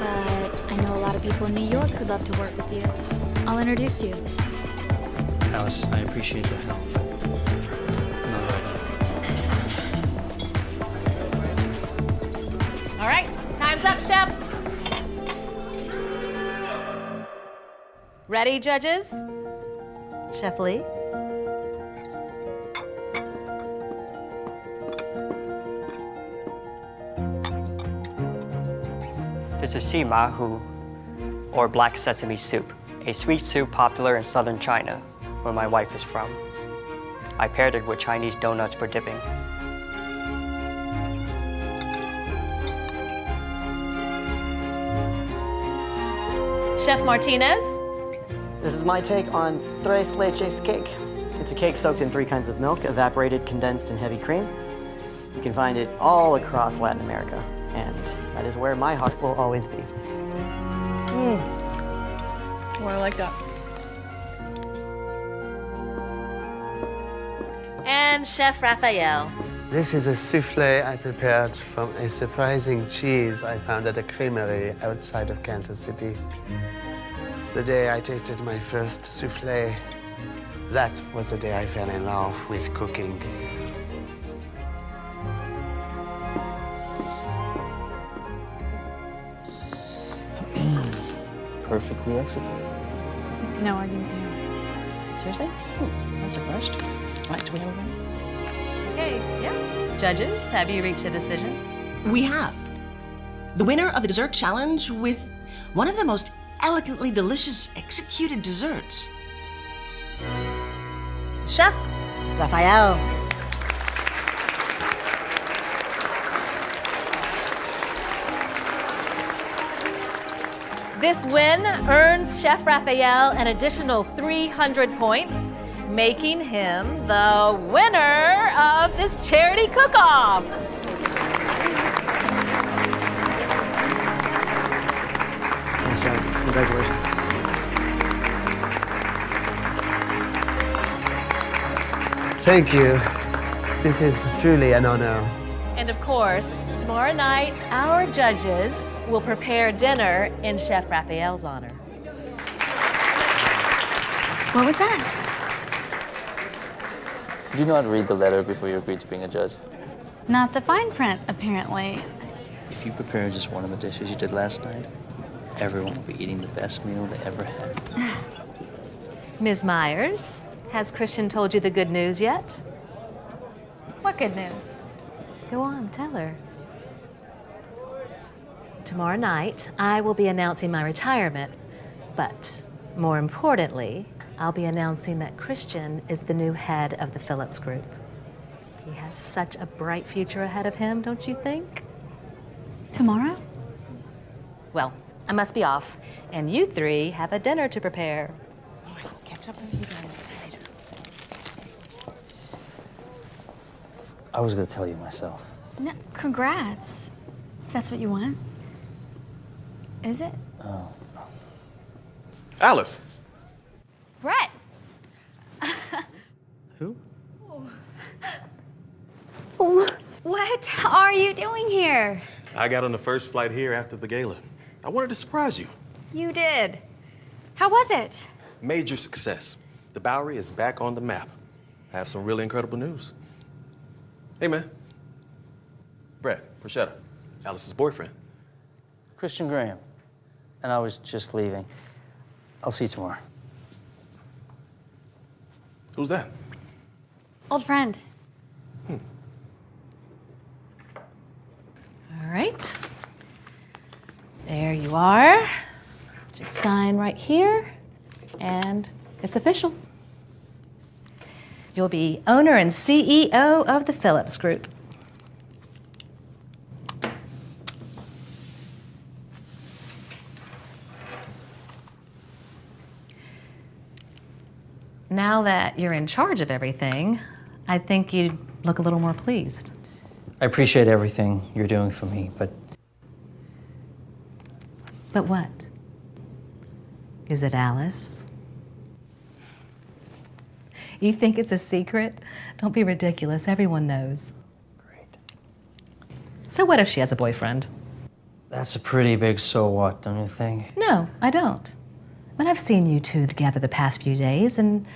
but I know a lot of people in New York who'd love to work with you. I'll introduce you. Alice, I appreciate the help. Not right now. All right, time's up, chefs. Ready, judges? Chef Lee? This is zhimahu, or black sesame soup, a sweet soup popular in southern China, where my wife is from. I paired it with Chinese donuts for dipping. Chef Martinez? This is my take on tres leches cake. It's a cake soaked in three kinds of milk, evaporated, condensed, and heavy cream. You can find it all across Latin America, and that is where my heart will always be. Mm. Oh, I like that. And Chef Raphael. This is a souffle I prepared from a surprising cheese I found at a creamery outside of Kansas City. The day I tasted my first souffle, that was the day I fell in love with cooking. Perfectly executed. No argument here. Seriously? Hmm, that's a first. Right, so we have a win. Okay, yeah. Judges, have you reached a decision? We have. The winner of the dessert challenge with one of the most elegantly delicious executed desserts. Chef Raphael. This win earns Chef Raphael an additional 300 points, making him the winner of this charity cook-off. Nice job. Congratulations. Thank you. This is truly an honor. And of course, tomorrow night, our judges will prepare dinner in Chef Raphael's honor. What was that? Did you not read the letter before you agreed to being a judge? Not the fine print, apparently. If you prepare just one of the dishes you did last night, everyone will be eating the best meal they ever had. *laughs* Ms. Myers, has Christian told you the good news yet? What good news? Go on, tell her. Tomorrow night, I will be announcing my retirement, but more importantly, I'll be announcing that Christian is the new head of the Phillips Group. He has such a bright future ahead of him, don't you think? Tomorrow? Well, I must be off, and you three have a dinner to prepare. All right, catch up with you guys later. I was gonna tell you myself. No, congrats. If that's what you want. Is it? Oh. Alice, Brett! *laughs* Who? Oh. What are you doing here? I got on the first flight here after the gala. I wanted to surprise you. You did. How was it? Major success. The Bowery is back on the map. I have some really incredible news. Hey, man. Brad, Prosciutto, Alice's boyfriend. Christian Graham. And I was just leaving. I'll see you tomorrow. Who's that? Old friend. Hmm. All right. There you are. Just sign right here, and it's official. You'll be owner and CEO of the Phillips Group. Now that you're in charge of everything, I think you'd look a little more pleased. I appreciate everything you're doing for me, but But what? Is it Alice? You think it's a secret? Don't be ridiculous. Everyone knows. Great. So what if she has a boyfriend? that's a pretty big so what, don't you think? No, I don't. I mean, I've seen you two together the past few days, and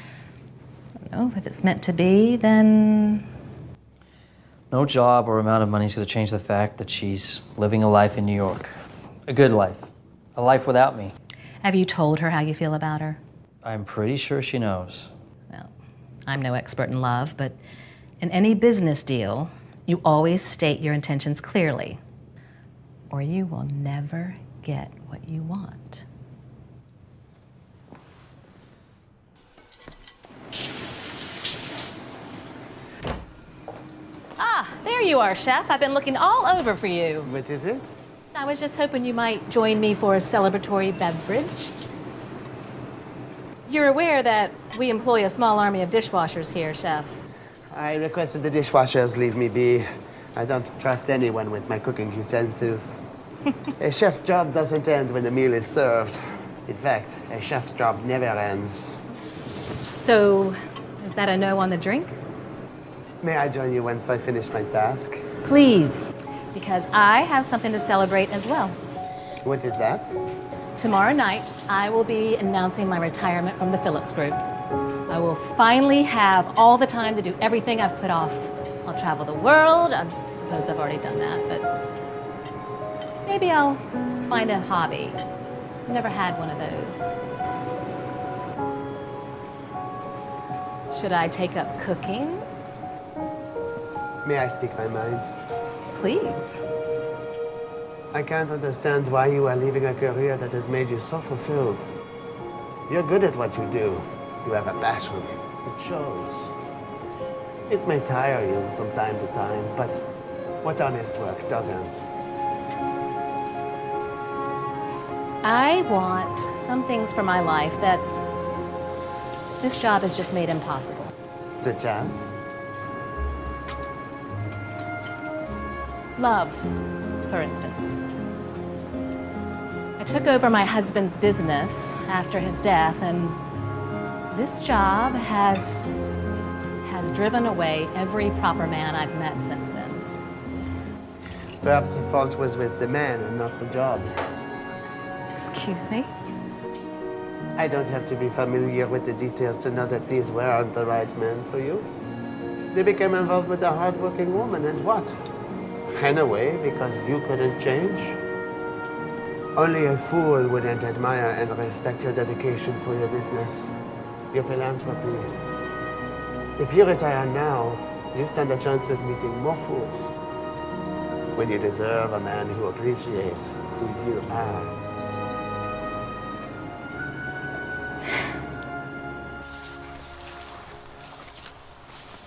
I don't know if it's meant to be, then No job or amount of money is going to change the fact that she's living a life in New York. A good life. A life without me. have you told her how you feel about her? I'm pretty sure she knows. Well, I'm no expert in love, but in any business deal, you always state your intentions clearly, or you will never get what you want. Ah, there you are, Chef. I've been looking all over for you. What is it? I was just hoping you might join me for a celebratory beverage. You're aware that we employ a small army of dishwashers here, Chef. I requested the dishwashers leave me be. I don't trust anyone with my cooking utensils. *laughs* a chef's job doesn't end when the meal is served. In fact, a chef's job never ends. So, is that a no on the drink? May I join you once I finish my task? Please, because I have something to celebrate as well. What is that? Tomorrow night, I will be announcing my retirement from the Phillips Group. I will finally have all the time to do everything I've put off. I'll travel the world. I suppose I've already done that, but maybe I'll find a hobby. I've never had one of those. Should I take up cooking? May I speak my mind? Please. I can't understand why you are leaving a career that has made you so fulfilled. You're good at what you do. You have a passion. It shows. It may tire you from time to time, but what honest work doesn't? I want some things for my life that this job has just made impossible. Such as? Love, for instance. I took over my husband's business after his death, and this job has has driven away every proper man I've met since then. Perhaps the fault was with the man and not the job. Excuse me? I don't have to be familiar with the details to know that these weren't the right men for you. They became involved with a hard-working woman, and what? Ran away because you couldn't change? Only a fool wouldn't admire and respect your dedication for your business, your philanthropy. If you retire now, you stand a chance of meeting more fools. When you deserve a man who appreciates who you are.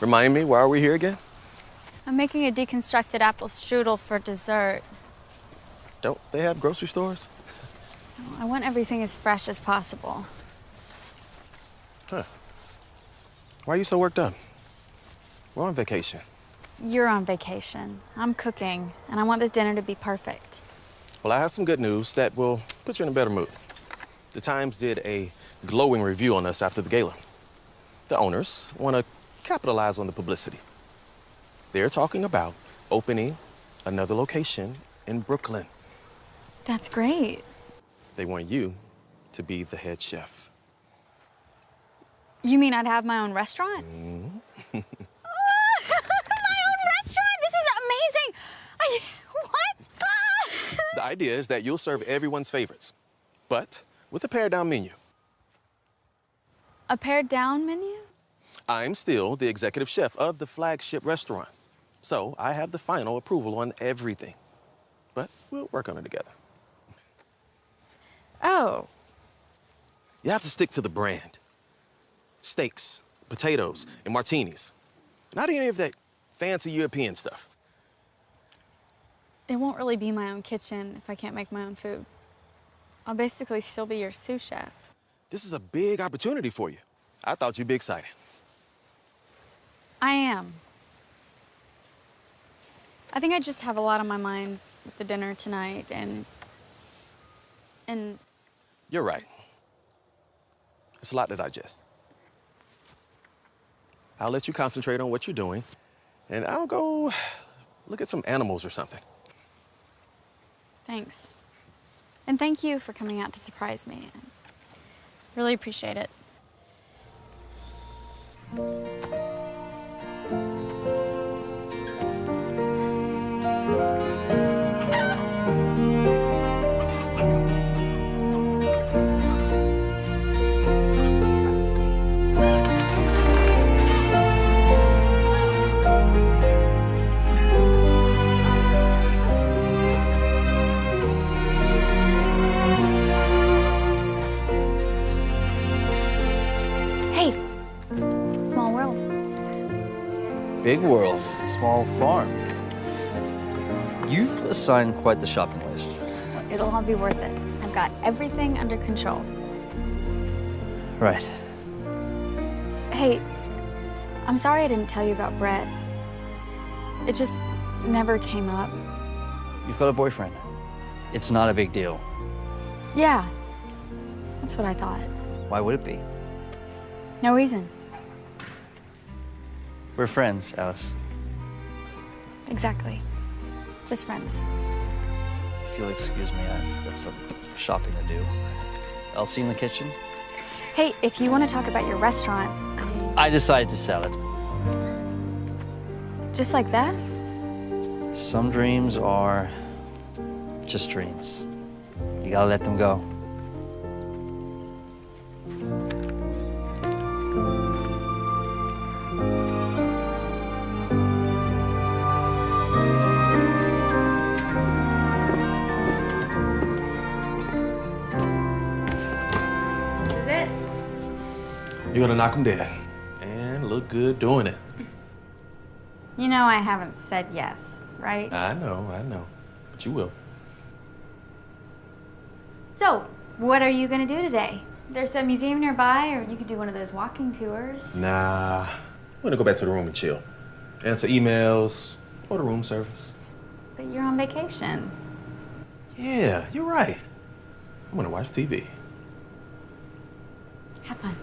Remind me, why are we here again? I'm making a deconstructed apple strudel for dessert. Don't they have grocery stores? I want everything as fresh as possible. Huh. Why are you so worked up? We're on vacation. You're on vacation. I'm cooking, and I want this dinner to be perfect. Well, I have some good news that will put you in a better mood. The Times did a glowing review on us after the gala. The owners want to capitalize on the publicity. They're talking about opening another location in Brooklyn. That's great. They want you to be the head chef. You mean I'd have my own restaurant? Mm-hmm. *laughs* my own restaurant? This is amazing! I, what? *laughs* The idea is that you'll serve everyone's favorites, but with a pared down menu. A pared down menu? I'm still the executive chef of the flagship restaurant, so I have the final approval on everything. But we'll work on it together. Oh, You have to stick to the brand. Steaks, potatoes, and martinis. Not any of that fancy European stuff. it won't really be my own kitchen if I can't make my own food. I'll basically still be your sous chef. This is a big opportunity for you. I thought you'd be excited. I am. I think I just have a lot on my mind with the dinner tonight and. and You're right. It's a lot to digest. I'll let you concentrate on what you're doing, and I'll go look at some animals or something. thanks. And thank you for coming out to surprise me. Really appreciate it. Big world, small farm. You've assigned quite the shopping list. It'll all be worth it. I've got everything under control. Right. Hey, I'm sorry I didn't tell you about Brett. It just never came up. You've got a boyfriend. It's not a big deal. Yeah, that's what I thought. Why would it be? No reason. We're friends, Alice. Exactly. Just friends. If you'll excuse me, I've got some shopping to do. I'll see you in the kitchen. Hey, if you want to talk about your restaurant, um, I... I decided to sell it. just like that? Some dreams are just dreams. You gotta let them go. This is it. You're gonna knock them dead and look good doing it. You know I haven't said yes, right? I know, I know, but you will. So, what are you gonna do today? There's a museum nearby, or you could do one of those walking tours. Nah, I'm gonna go back to the room and chill. Answer emails, order room service. But you're on vacation. Yeah, you're right. I'm gonna watch TV. Have fun.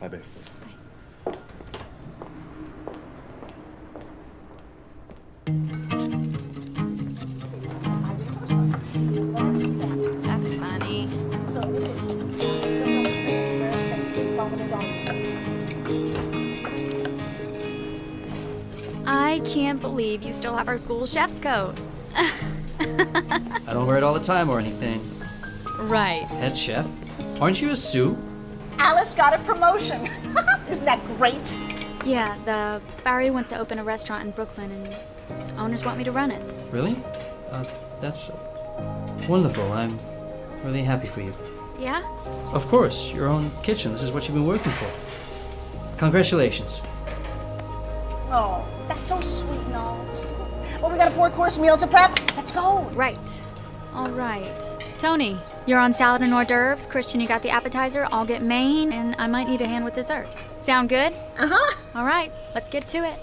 Bye, babe. That's I can't believe you still have our school chef's coat. *laughs* I don't wear it all the time or anything. Right. Head chef? Aren't you a sous? Alice got a promotion. *laughs* Isn't that great? Yeah, the Bowery wants to open a restaurant in Brooklyn, and owners want me to run it. Really? Uh, that's wonderful. I'm really happy for you. Yeah? Of course, your own kitchen. This is what you've been working for. Congratulations. Oh, that's so sweet and all. Well, we got a four-course meal to prep. Let's go. Right. All right. Tony, you're on salad and hors d'oeuvres. Christian, you got the appetizer. I'll get main, and I might need a hand with dessert. Sound good? Uh-huh. All right, let's get to it.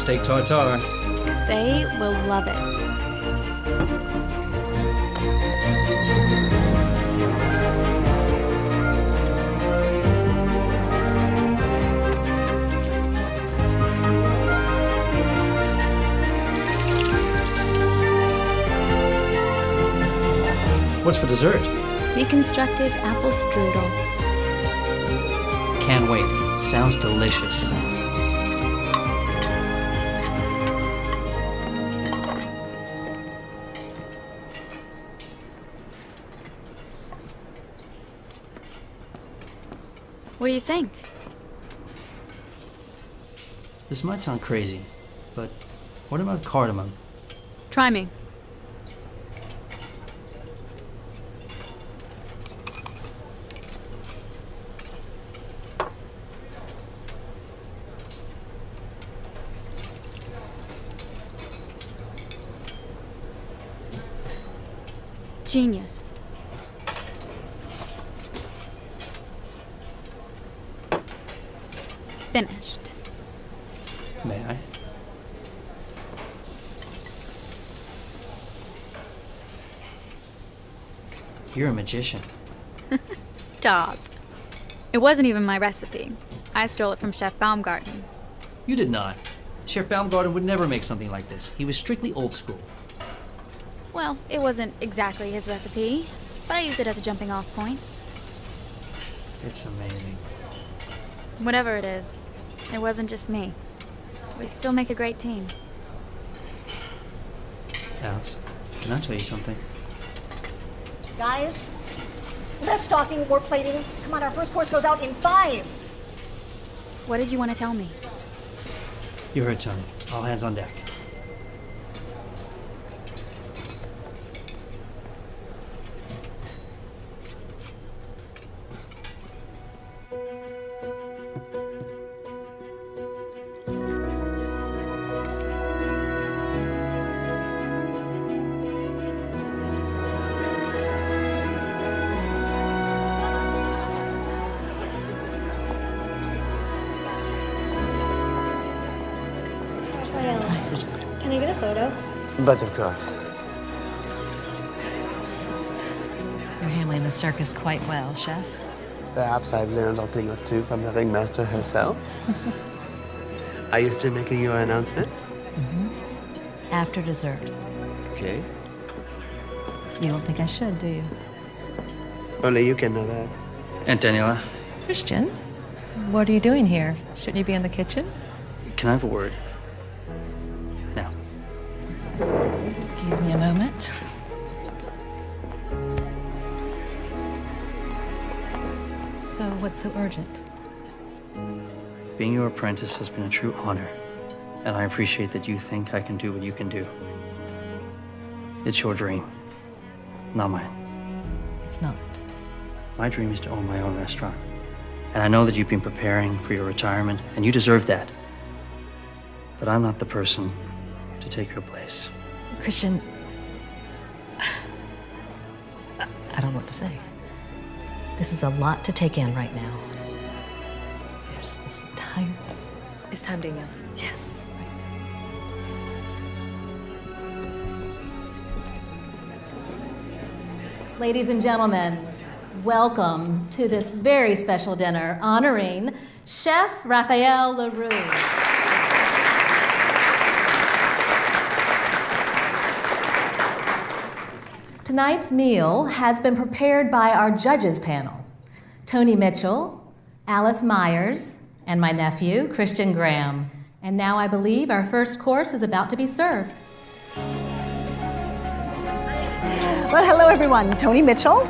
Steak tartare. They will love it. What's for dessert? Deconstructed apple strudel. Can't wait. Sounds delicious. Do you think? This might sound crazy, but what about cardamom? Try me. Genius. Finished. May I? You're a magician. *laughs* Stop. It wasn't even my recipe. I stole it from Chef Baumgarten. You did not. Chef Baumgarten would never make something like this. He was strictly old school. Well, it wasn't exactly his recipe, but I used it as a jumping off point. It's amazing. Whatever it is, it wasn't just me. We still make a great team. Alice, can I tell you something? Guys, less talking, more plating. Come on, our first course goes out in five. What did you want to tell me? You heard Tony. All hands on deck. But of course. You're handling the circus quite well, Chef. Perhaps I've learned a thing or two from the ringmaster herself. *laughs* Are you still making your announcement? Mm-hmm. After dessert. Okay. You don't think I should, do you? Only you can know that. Aunt Daniela, Christian, what are you doing here? Shouldn't you be in the kitchen? can I have a word? Me a moment. So, what's so urgent? Being your apprentice has been a true honor, and I appreciate that you think I can do what you can do. It's your dream, not mine. It's not. My dream is to own my own restaurant. And I know that you've been preparing for your retirement, and you deserve that. But I'm not the person to take your place. Christian, to say. This is a lot to take in right now. There's this entire. It's time, Daniela. Yes, right. Ladies and gentlemen, welcome to this very special dinner honoring Chef Raphael LaRue. Tonight's meal has been prepared by our judges panel Tony Mitchell, Alice Myers, and my nephew, Christian Graham. And now I believe our first course is about to be served. Well, hello everyone. Tony Mitchell.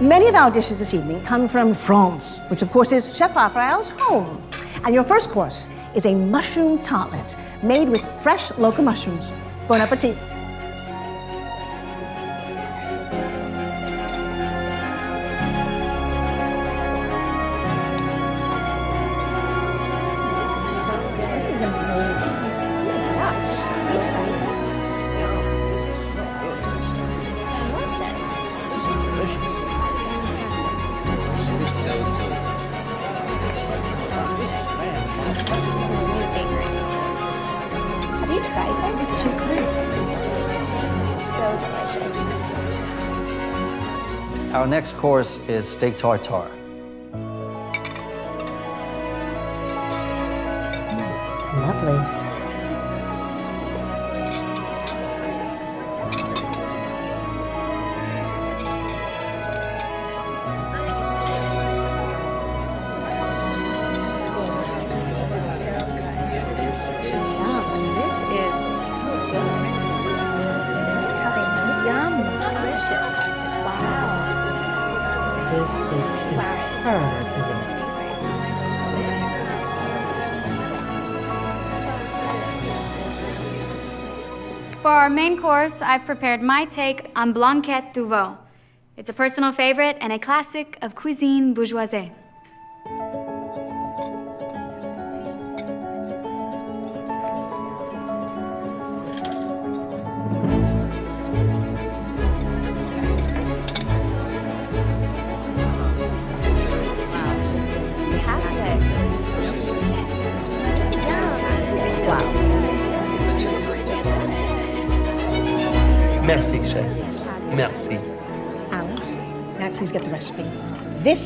Many of our dishes this evening come from France, which of course is Chef Raphael's home. And your first course is a mushroom tartlet made with fresh local mushrooms. Bon appetit. Next course is steak tartare. Lovely. Main course, I've prepared my take on Blanquette de Veau. It's a personal favorite and a classic of cuisine bourgeoise.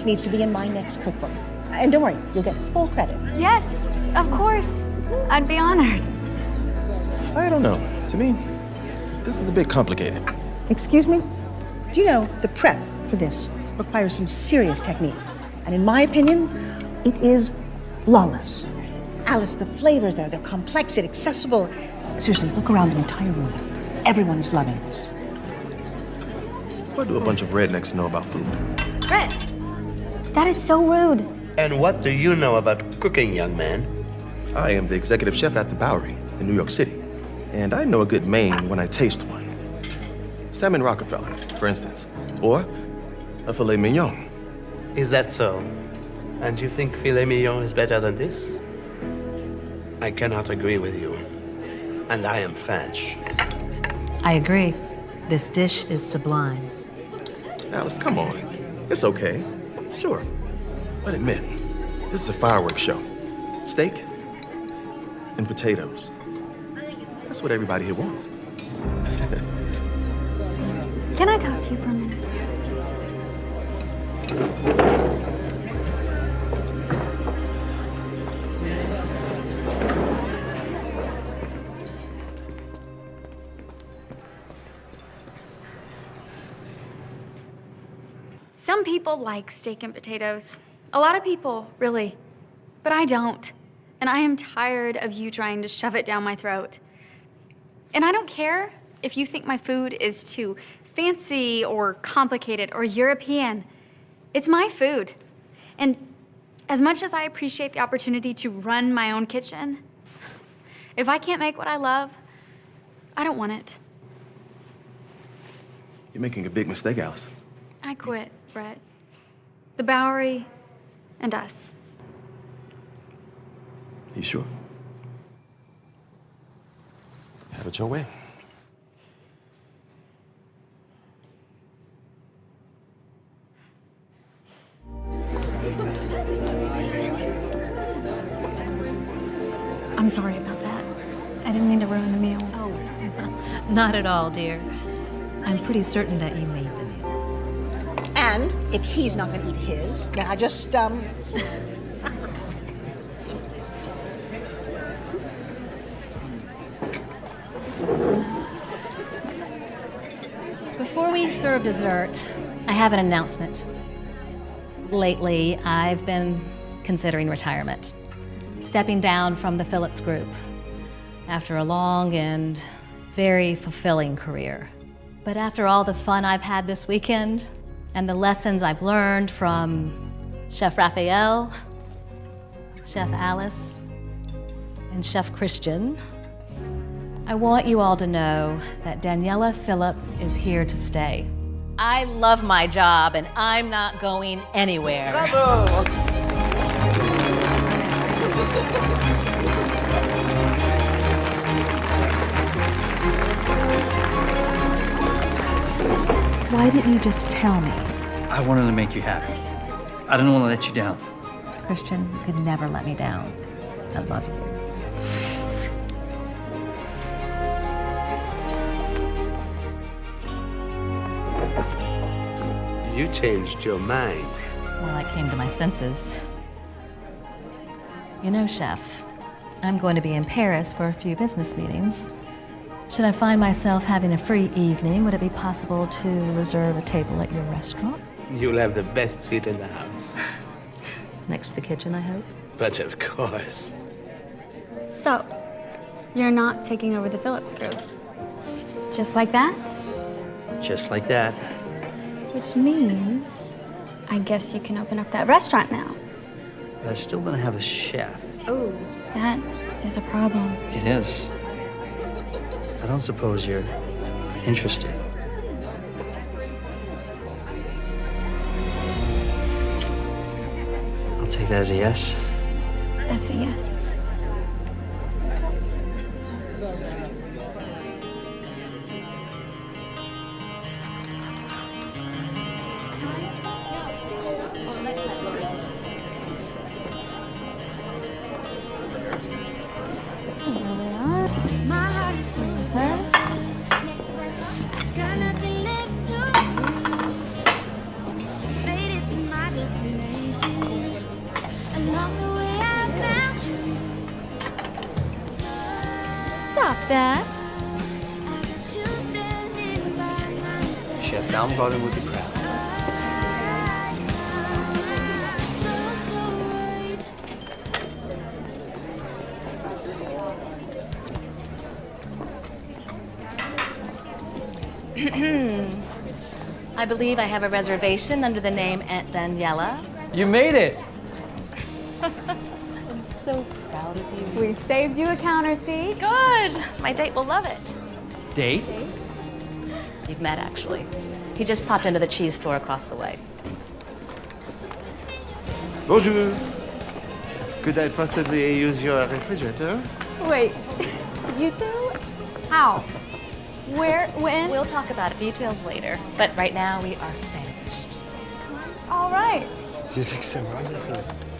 This needs to be in my next cookbook. And don't worry, you'll get full credit. Yes, of course. I'd be honored. I don't know. To me, this is a bit complicated. Excuse me? Do you know the prep for this requires some serious technique? And in my opinion, it is flawless. Alice, the flavors there, they're complex and accessible. Seriously, look around the entire room. Everyone is loving this. What do a bunch of rednecks know about food? Brett, that is so rude. And what do you know about cooking, young man? I am the executive chef at the Bowery in New York City, and I know a good main when I taste one. Salmon Rockefeller, for instance, or a filet mignon. Is that so? And you think filet mignon is better than this? I cannot agree with you. And I am French. I agree. This dish is sublime. Alice, come on. It's okay. Sure. But admit, this is a fireworks show. Steak and potatoes. That's what everybody here wants. Can I talk to you for a minute? Some people like steak and potatoes. A lot of people, really. But I don't. And I am tired of you trying to shove it down my throat. And I don't care if you think my food is too fancy or complicated or European. It's my food. And as much as I appreciate the opportunity to run my own kitchen, if I can't make what I love, I don't want it. You're making a big mistake, Alice. I quit, Brett. The Bowery and us. You sure? Have it your way. I'm sorry about that. I didn't mean to ruin the meal. Oh, *laughs* not at all, dear. I'm pretty certain that you made the meal. And if he's not going to eat his, now I just, um. Before we serve dessert, I have an announcement. Lately, I've been considering retirement, stepping down from the Phillips Group after a long and very fulfilling career. But after all the fun I've had this weekend and the lessons I've learned from Chef Raphael, Chef Alice, and Chef Christian, I want you all to know that Daniela Phillips is here to stay. I love my job and I'm not going anywhere. *laughs* Why didn't you just tell me? I wanted to make you happy. I didn't want to let you down. Christian, you could never let me down. I love you. You changed your mind. Well, I came to my senses. You know, Chef, I'm going to be in Paris for a few business meetings. Should I find myself having a free evening, would it be possible to reserve a table at your restaurant? You'll have the best seat in the house. *laughs* Next to the kitchen, I hope. But of course. So, you're not taking over the Phillips Group. Just like that? Just like that. Which means, I guess you can open up that restaurant now. But I still don't have a chef. Oh. That is a problem. It is. I don't suppose you're interested. I'll take that as a yes. That's a yes. Believe I have a reservation under the name Aunt Daniela. You made it. *laughs* I'm so proud of you. We saved you a counter seat. Good. My date will love it. Date? date? You've met, actually. He just popped into the cheese store across the way. Bonjour. Could I possibly use your refrigerator? Wait, *laughs* you two? How? Where? When? We'll talk about details later. But right now, we are finished. All right. You look so wonderful.